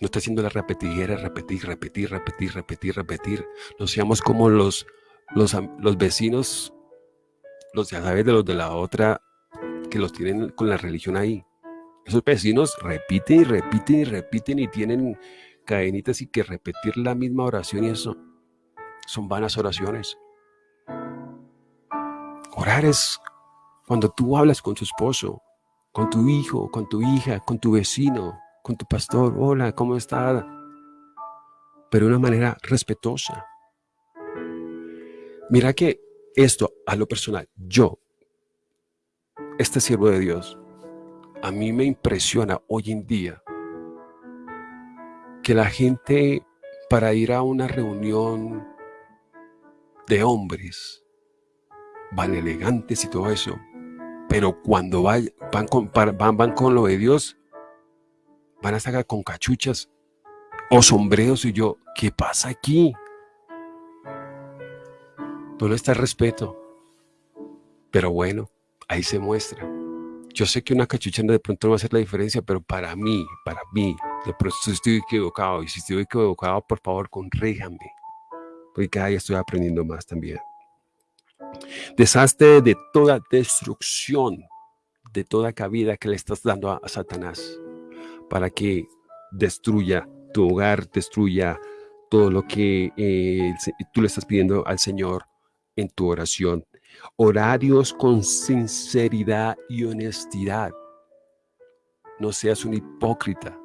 No está haciendo la repetidera, repetir, repetir, repetir, repetir, repetir. No seamos como los, los, los vecinos, los ya sabes de los de la otra, que los tienen con la religión ahí. Esos vecinos repiten y repiten y repiten y tienen cadenitas y que repetir la misma oración y eso son vanas oraciones. Orar es cuando tú hablas con tu esposo, con tu hijo, con tu hija, con tu vecino, con tu pastor. Hola, ¿cómo está? Pero de una manera respetuosa. Mira que esto, a lo personal, yo, este siervo de Dios, a mí me impresiona hoy en día que la gente para ir a una reunión de hombres van elegantes y todo eso, pero cuando van, con, van, van con lo de Dios, van a sacar con cachuchas o sombreros y yo, ¿qué pasa aquí? No está el respeto, pero bueno, ahí se muestra. Yo sé que una cachucha de pronto no va a hacer la diferencia, pero para mí, para mí, de pronto estoy equivocado. Y si estoy equivocado, por favor, conríjame. Porque cada día estoy aprendiendo más también. Deshazte de toda destrucción, de toda cabida que le estás dando a, Satanás para que destruya tu hogar, destruya todo lo que eh, tú le estás pidiendo al Señor en tu oración. Horarios con sinceridad y honestidad. No seas un hipócrita.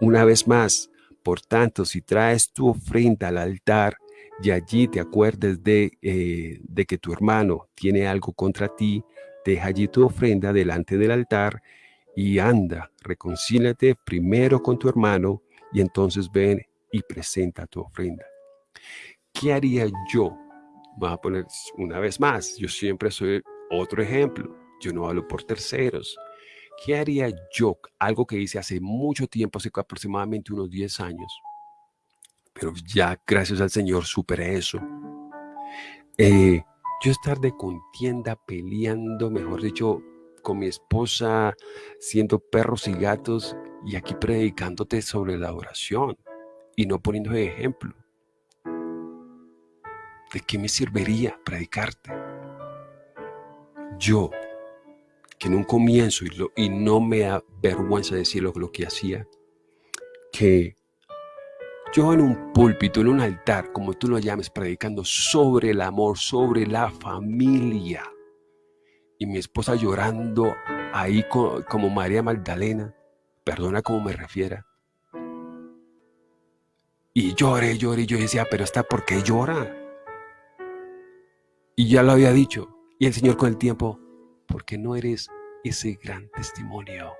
Una vez más, por tanto, si traes tu ofrenda al altar, y allí te acuerdes eh, de, que tu hermano tiene algo contra ti, deja allí tu ofrenda delante del altar y anda, reconcílate primero con tu hermano y entonces ven y presenta tu ofrenda. ¿Qué haría yo? Voy a poner una vez más, yo siempre soy otro ejemplo, yo no hablo por terceros. ¿Qué haría yo? Algo que hice hace mucho tiempo, hace aproximadamente unos 10 años pero ya gracias al Señor superé eso. Eh, yo estar de contienda, peleando, mejor dicho, con mi esposa, siendo perros y gatos, y aquí predicándote sobre la oración y no poniendo ejemplo. ¿De qué me serviría predicarte? Yo, que en un comienzo, y, y no me da vergüenza decirlo lo que hacía, que yo en un púlpito, en un altar, como tú lo llames, predicando sobre el amor, sobre la familia. Y mi esposa llorando ahí como María Magdalena, perdona cómo me refiera. Y lloré, lloré, y yo decía, pero está, ¿por qué llora? Y ya lo había dicho. Y el Señor con el tiempo, porque no eres ese gran testimonio.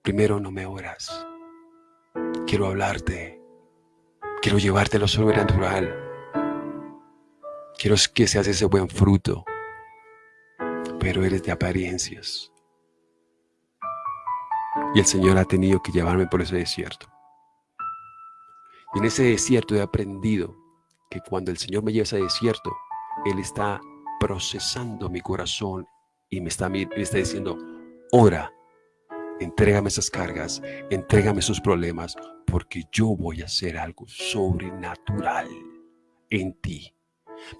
Primero no me oras quiero hablarte Quiero llevarte a lo sobrenatural. Quiero que seas ese buen fruto. Pero eres de apariencias. Y el Señor ha tenido que llevarme por ese desierto. Y en ese desierto he aprendido que cuando el Señor me lleva a ese desierto, Él está procesando mi corazón y me está, me está diciendo, ora, entrégame esas cargas, entrégame esos problemas, porque yo voy a hacer algo sobrenatural en ti.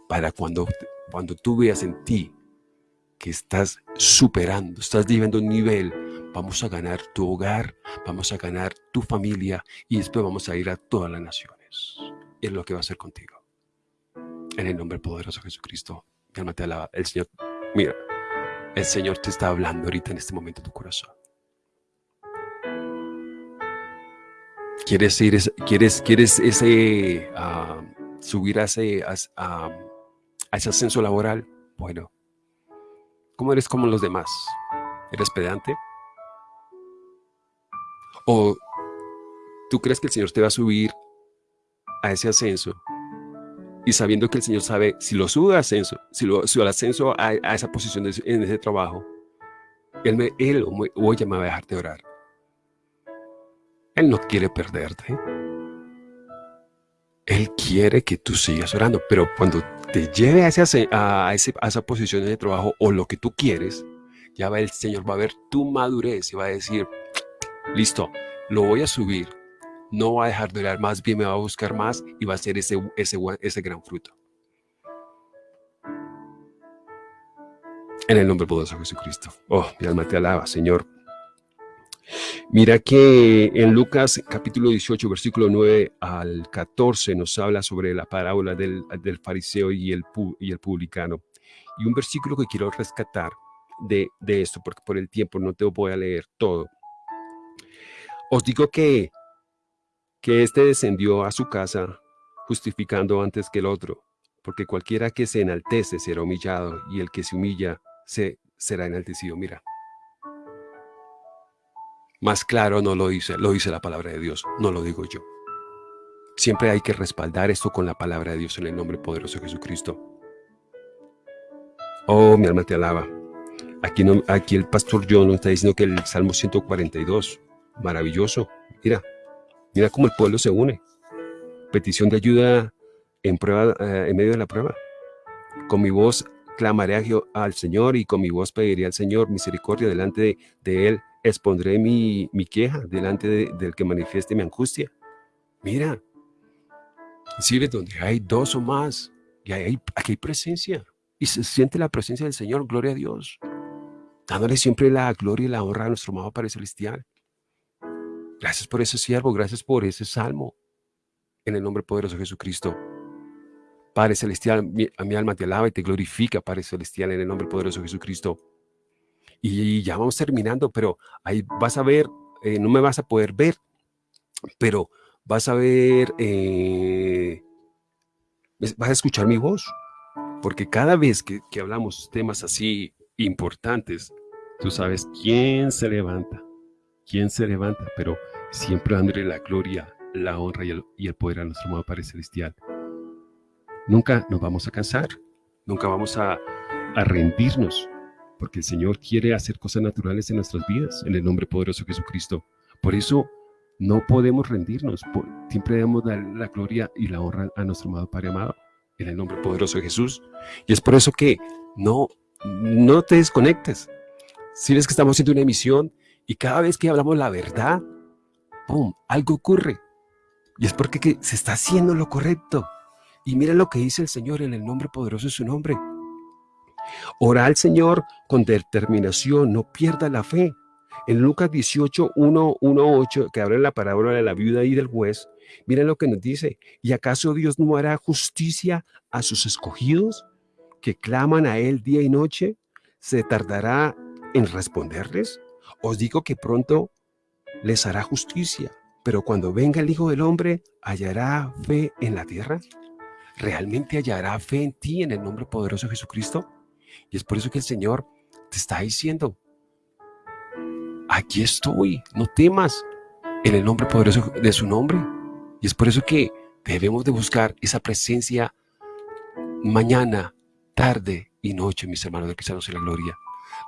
Para cuando, cuando tú veas en ti que estás superando, estás viviendo un nivel, vamos a ganar tu hogar, vamos a ganar tu familia y después vamos a ir a todas las naciones. Es lo que va a hacer contigo. En el nombre poderoso de Jesucristo, mi te alaba. El Señor, mira, el Señor te está hablando ahorita en este momento en tu corazón. ¿Quieres ir, quieres, quieres ese, ah, subir a ese, a, ese ascenso laboral? Bueno, ¿cómo eres como los demás? ¿Eres pedante? ¿O tú crees que el Señor te va a subir a ese ascenso y sabiendo que el Señor sabe si lo sube al ascenso, si lo sube al ascenso a, esa posición en ese trabajo, Él, él o ella me va a dejar de orar. Él no quiere perderte. Él quiere que tú sigas orando, pero cuando te lleve a, ese, a, esa posición de trabajo o lo que tú quieres, ya va el Señor va a ver tu madurez y va a decir, listo, lo voy a subir, no va a dejar de orar, más bien me va a buscar más y va a ser ese, ese, ese gran fruto. En el nombre poderoso de Jesucristo. Oh, mi alma te alaba, Señor. Mira que en Lucas capítulo 18, versículo 9 al 14 nos habla sobre la parábola del, fariseo y el, y el publicano. Y un versículo que quiero rescatar de, de esto, porque por el tiempo no te voy a leer todo. Os digo que, que este descendió a su casa justificando antes que el otro, porque cualquiera que se enaltece será humillado y el que se humilla se, será enaltecido. Mira, más claro no lo dice, lo dice la palabra de Dios, no lo digo yo. Siempre hay que respaldar esto con la palabra de Dios en el nombre poderoso de Jesucristo. Oh, mi alma te alaba. Aquí, no, aquí el pastor John nos está diciendo que el Salmo 142, maravilloso. Mira, mira cómo el pueblo se une. Petición de ayuda en, prueba, eh, en medio de la prueba. Con mi voz clamaré al Señor y con mi voz pediré al Señor misericordia delante de Él expondré mi, queja delante del que manifieste mi angustia. Mira, sirve donde hay dos o más, y hay, aquí hay presencia, y se siente la presencia del Señor, gloria a Dios, dándole siempre la gloria y la honra a nuestro amado Padre Celestial. Gracias por ese siervo, gracias por ese salmo, en el nombre poderoso de Jesucristo. Padre Celestial, a mi alma te alaba y te glorifica, Padre Celestial, en el nombre poderoso de Jesucristo. Y ya vamos terminando, pero ahí vas a ver, eh, no me vas a poder ver, pero vas a ver, eh, vas a escuchar mi voz, porque cada vez que, hablamos temas así importantes, tú sabes quién se levanta, quién se levanta, pero siempre dándole la gloria, la honra y el, y el poder a nuestro amado Padre Celestial. Nunca nos vamos a cansar, nunca vamos a, a rendirnos, porque el Señor quiere hacer cosas naturales en nuestras vidas, en el nombre poderoso de Jesucristo. Por eso no podemos rendirnos, siempre debemos dar la gloria y la honra a nuestro amado Padre amado, en el nombre poderoso de Jesús. Y es por eso que no, no te desconectes. Si ves que estamos haciendo una emisión y cada vez que hablamos la verdad, ¡pum!, algo ocurre. Y es porque se está haciendo lo correcto. Y mira lo que dice el Señor en el nombre poderoso de su nombre. Ora al Señor con determinación, no pierda la fe. En Lucas 18, 1, 1, 8, que abre la parábola de la viuda y del juez, miren lo que nos dice. ¿Y acaso Dios no hará justicia a sus escogidos que claman a Él día y noche? ¿Se tardará en responderles? Os digo que pronto les hará justicia, pero cuando venga el Hijo del Hombre, ¿hallará fe en la tierra? ¿Realmente hallará fe en ti en el nombre poderoso de Jesucristo? Y es por eso que el Señor te está diciendo, aquí estoy, no temas, en el nombre poderoso de su nombre. Y es por eso que Debemos de buscar esa presencia mañana, tarde y noche, mis hermanos de Cristianos en la Gloria.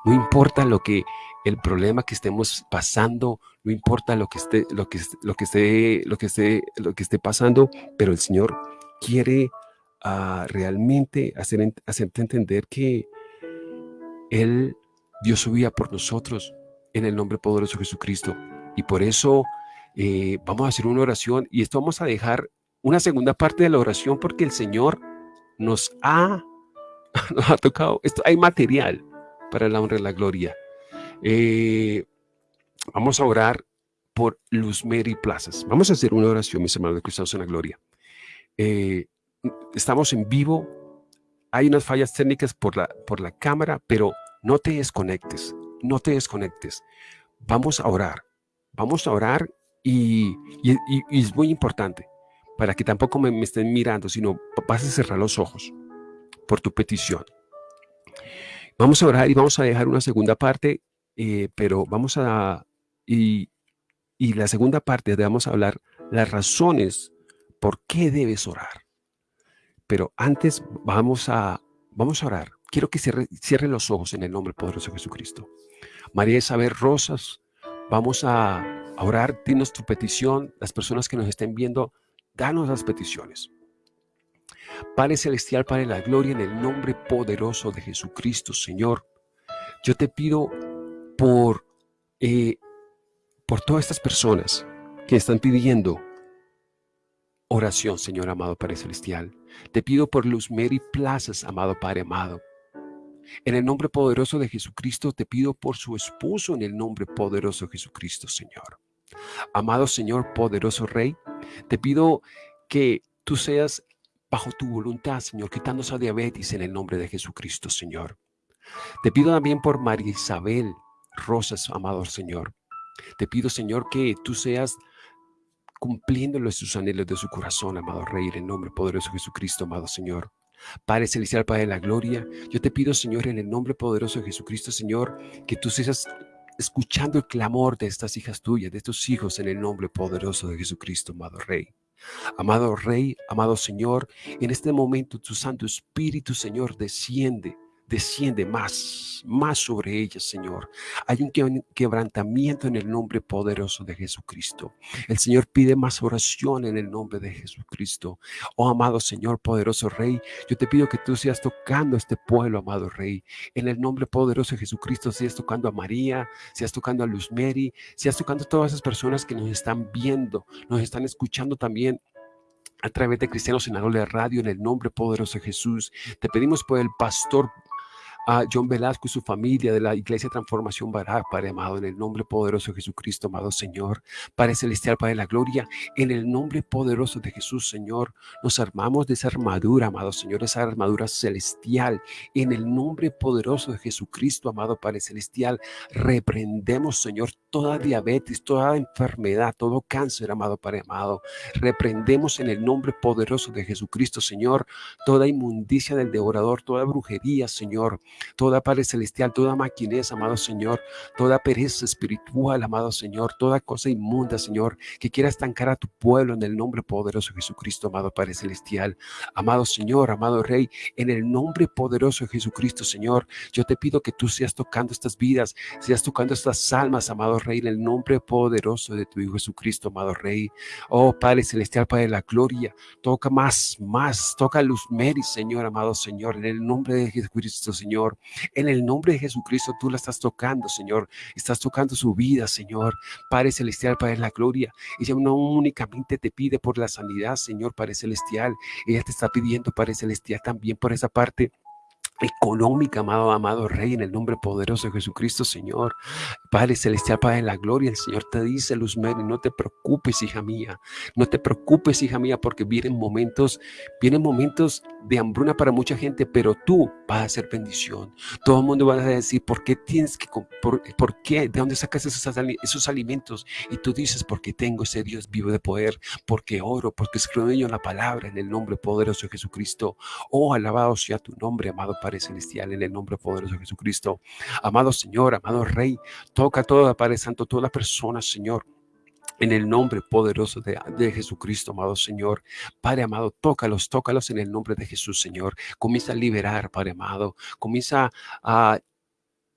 No importa lo que el problema que estemos pasando, no importa lo que esté, lo que, lo que esté, lo que esté, lo que esté pasando, pero el Señor quiere uh, realmente hacer, hacerte entender que Él dio su vida por nosotros en el nombre poderoso de Jesucristo. Y por eso eh, vamos a hacer una oración y esto vamos a dejar una segunda parte de la oración porque el Señor nos ha, nos ha tocado, esto, hay material para la honra y la gloria. Eh, vamos a orar por Luz Mary Plazas. Vamos a hacer una oración, mis hermanos de Cristo en la Gloria. Eh, estamos en vivo. Hay unas fallas técnicas por la, por la cámara, pero no te desconectes, no te desconectes. Vamos a orar, vamos a orar y, es muy importante para que tampoco me, estén mirando, sino vas a cerrar los ojos por tu petición. Vamos a orar y vamos a dejar una segunda parte, eh, pero vamos a... Y, la segunda parte vamos a hablar las razones por qué debes orar. Pero antes vamos a, vamos a orar. Quiero que cierre, cierre los ojos en el nombre poderoso de Jesucristo. María Isabel Rosas, vamos a, orar. Dinos tu petición. Las personas que nos estén viendo, danos las peticiones. Padre Celestial, Padre la Gloria, en el nombre poderoso de Jesucristo, Señor, yo te pido por, eh, por todas estas personas que están pidiendo oración, Señor amado Padre Celestial. Te pido por Luz Mary Plazas, amado Padre amado. En el nombre poderoso de Jesucristo, te pido por su esposo, en el nombre poderoso de Jesucristo, Señor. Amado Señor, poderoso Rey, te pido que tú seas bajo tu voluntad, Señor, quitando esa diabetes en el nombre de Jesucristo, Señor. Te pido también por María Isabel Rosas, amado Señor. Te pido, Señor, que tú seas cumpliéndole sus anhelos de su corazón, amado Rey, en el nombre poderoso de Jesucristo, amado Señor. Padre Celestial, Padre de la Gloria, yo te pido, Señor, en el nombre poderoso de Jesucristo, Señor, que tú seas escuchando el clamor de estas hijas tuyas, de estos hijos, en el nombre poderoso de Jesucristo, amado Rey. Amado Rey, amado Señor, en este momento tu Santo Espíritu, Señor, desciende desciende más, más sobre ellas, Señor. Hay un quebrantamiento en el nombre poderoso de Jesucristo. El Señor pide más oración en el nombre de Jesucristo. Oh, amado Señor, poderoso Rey, yo te pido que tú seas tocando a este pueblo, amado Rey. En el nombre poderoso de Jesucristo, seas tocando a María, seas tocando a Luz Mary, seas tocando a todas esas personas que nos están viendo, nos están escuchando también a través de Cristianos en la Radio, en el nombre poderoso de Jesús. Te pedimos por el pastor a John Velasco y su familia de la Iglesia Transformación Barak, Padre amado, en el nombre poderoso de Jesucristo, amado Señor, Padre Celestial, Padre de la Gloria, en el nombre poderoso de Jesús, Señor, nos armamos de esa armadura, amado Señor, esa armadura celestial, en el nombre poderoso de Jesucristo, amado Padre Celestial, reprendemos, Señor, toda diabetes, toda enfermedad, todo cáncer, amado Padre amado, reprendemos en el nombre poderoso de Jesucristo, Señor, toda inmundicia del devorador, toda brujería, Señor, toda Padre Celestial, toda maquinez, amado Señor, toda pereza espiritual, amado Señor, toda cosa inmunda, Señor, que quiera estancar a tu pueblo en el nombre poderoso de Jesucristo, amado Padre Celestial, amado Señor, amado Rey, en el nombre poderoso de Jesucristo, Señor, yo te pido que tú seas tocando estas vidas, seas tocando estas almas, amado Rey, en el nombre poderoso de tu Hijo Jesucristo, amado Rey. Oh Padre Celestial, Padre de la gloria, toca más, más, toca Luz Mary, Señor, amado Señor, en el nombre de Jesucristo, Señor. En el nombre de Jesucristo tú la estás tocando, Señor. Estás tocando su vida, Señor. Padre Celestial, Padre la Gloria. Ella no únicamente te pide por la sanidad, Señor, Padre Celestial. Ella te está pidiendo, Padre Celestial, también por esa parte económica, amado, amado Rey, en el nombre poderoso de Jesucristo, Señor. Padre Celestial, Padre de la Gloria, el Señor te dice, Luz Mary, no te preocupes, hija mía, no te preocupes, hija mía, porque vienen momentos, vienen momentos de hambruna para mucha gente, pero tú vas a ser bendición. Todo el mundo va a decir, ¿por qué tienes que, por, por qué, de dónde sacas esos, esos alimentos? Y tú dices, porque tengo ese Dios vivo de poder, porque oro, porque escribo en la palabra, en el nombre poderoso de Jesucristo. Oh, alabado sea tu nombre, amado Padre Celestial, en el nombre poderoso de Jesucristo. Amado Señor, amado Rey, toca toda Padre Santo, toda persona, Señor En el nombre poderoso de, de, Jesucristo, amado Señor. Padre amado, tócalos, tócalos en el nombre de Jesús, Señor. Comienza a liberar, Padre amado. Comienza a,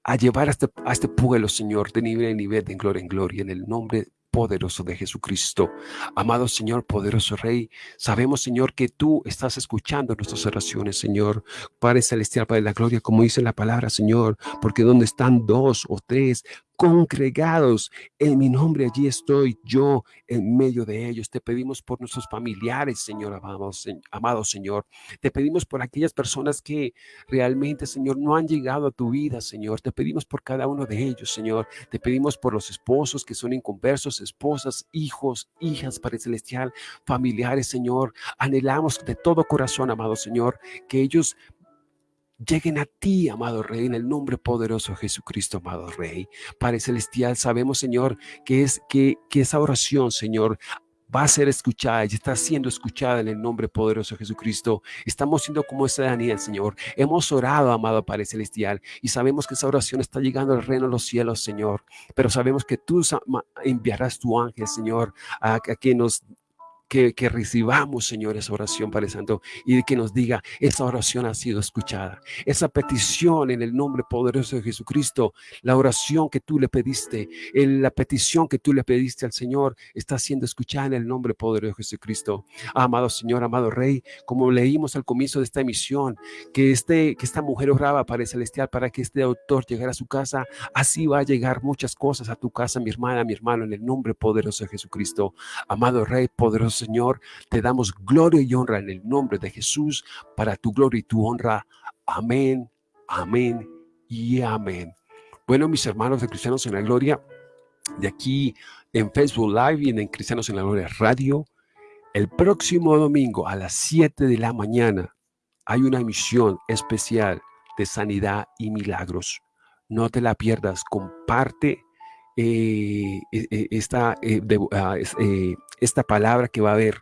a llevar a este, a este pueblo, Señor, de nivel en nivel, de gloria en gloria, en el nombre poderoso de Jesucristo. Amado Señor, poderoso Rey, sabemos, Señor, que tú estás escuchando nuestras oraciones, Señor. Padre Celestial, Padre de la Gloria, como dice la palabra, Señor, porque donde están dos o tres congregados en mi nombre, allí estoy yo en medio de ellos. Te pedimos por nuestros familiares, Señor, amado, amado Señor. Te pedimos por aquellas personas que realmente, Señor, no han llegado a tu vida, Señor. Te pedimos por cada uno de ellos, Señor. Te pedimos por los esposos que son inconversos, esposas, hijos, hijas, Padre Celestial, familiares, Señor. Anhelamos de todo corazón, amado Señor, que ellos lleguen a ti, amado Rey, en el nombre poderoso de Jesucristo, amado Rey. Padre Celestial, sabemos, Señor, que, es, que, que esa oración, Señor, va a ser escuchada y está siendo escuchada en el nombre poderoso de Jesucristo. Estamos siendo como ese Daniel, Señor. Hemos orado, amado Padre Celestial, y sabemos que esa oración está llegando al reino de los cielos, Señor. Pero sabemos que tú enviarás tu ángel, Señor, a, a que nos que, recibamos, Señor, esa oración, Padre Santo, y que nos diga, esa oración ha sido escuchada. Esa petición en el nombre poderoso de Jesucristo, la oración que tú le pediste, la petición que tú le pediste al Señor, está siendo escuchada en el nombre poderoso de Jesucristo. Amado Señor, amado Rey, como leímos al comienzo de esta emisión, que, este, que esta mujer oraba para el celestial, para que este autor llegara a su casa, así va a llegar muchas cosas a tu casa, mi hermana, mi hermano, en el nombre poderoso de Jesucristo. Amado Rey, poderoso Señor, te damos gloria y honra en el nombre de Jesús, para tu gloria y tu honra. Amén, amén y amén. Bueno, mis hermanos de Cristianos en la Gloria, de aquí en Facebook Live y en Cristianos en la Gloria Radio, el próximo domingo a las 7 de la mañana hay una emisión especial de sanidad y milagros. No te la pierdas, comparte eh, e, e, esta, eh, ah, eh, esta palabra que va a haber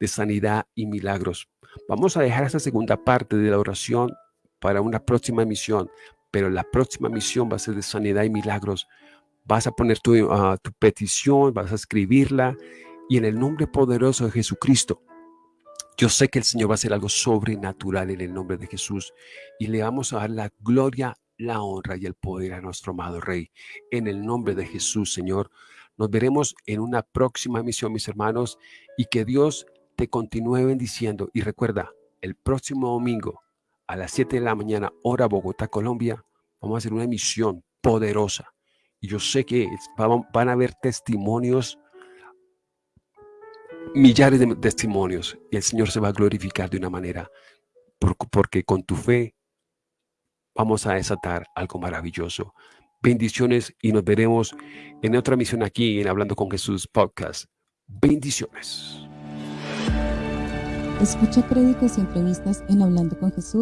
de sanidad y milagros. Vamos a dejar esta segunda parte de la oración para una próxima misión, pero la próxima misión va a ser de sanidad y milagros. Vas a poner tu, ah, tu petición, vas a escribirla y en el nombre poderoso de Jesucristo, yo sé que el Señor va a hacer algo sobrenatural en el nombre de Jesús y le vamos a dar la gloria la honra y el poder a nuestro amado Rey. En el nombre de Jesús, Señor, nos veremos en una próxima misión, mis hermanos, y que Dios te continúe bendiciendo. Y recuerda, el próximo domingo a las 7 de la mañana, hora Bogotá, Colombia, vamos a hacer una misión poderosa. Y yo sé que van a haber testimonios, millares de testimonios, y el Señor se va a glorificar de una manera, porque con tu fe vamos a desatar algo maravilloso. Bendiciones y nos veremos en otra misión aquí en Hablando con Jesús podcast. Bendiciones. Escucha créditos y entrevistas en Hablando con Jesús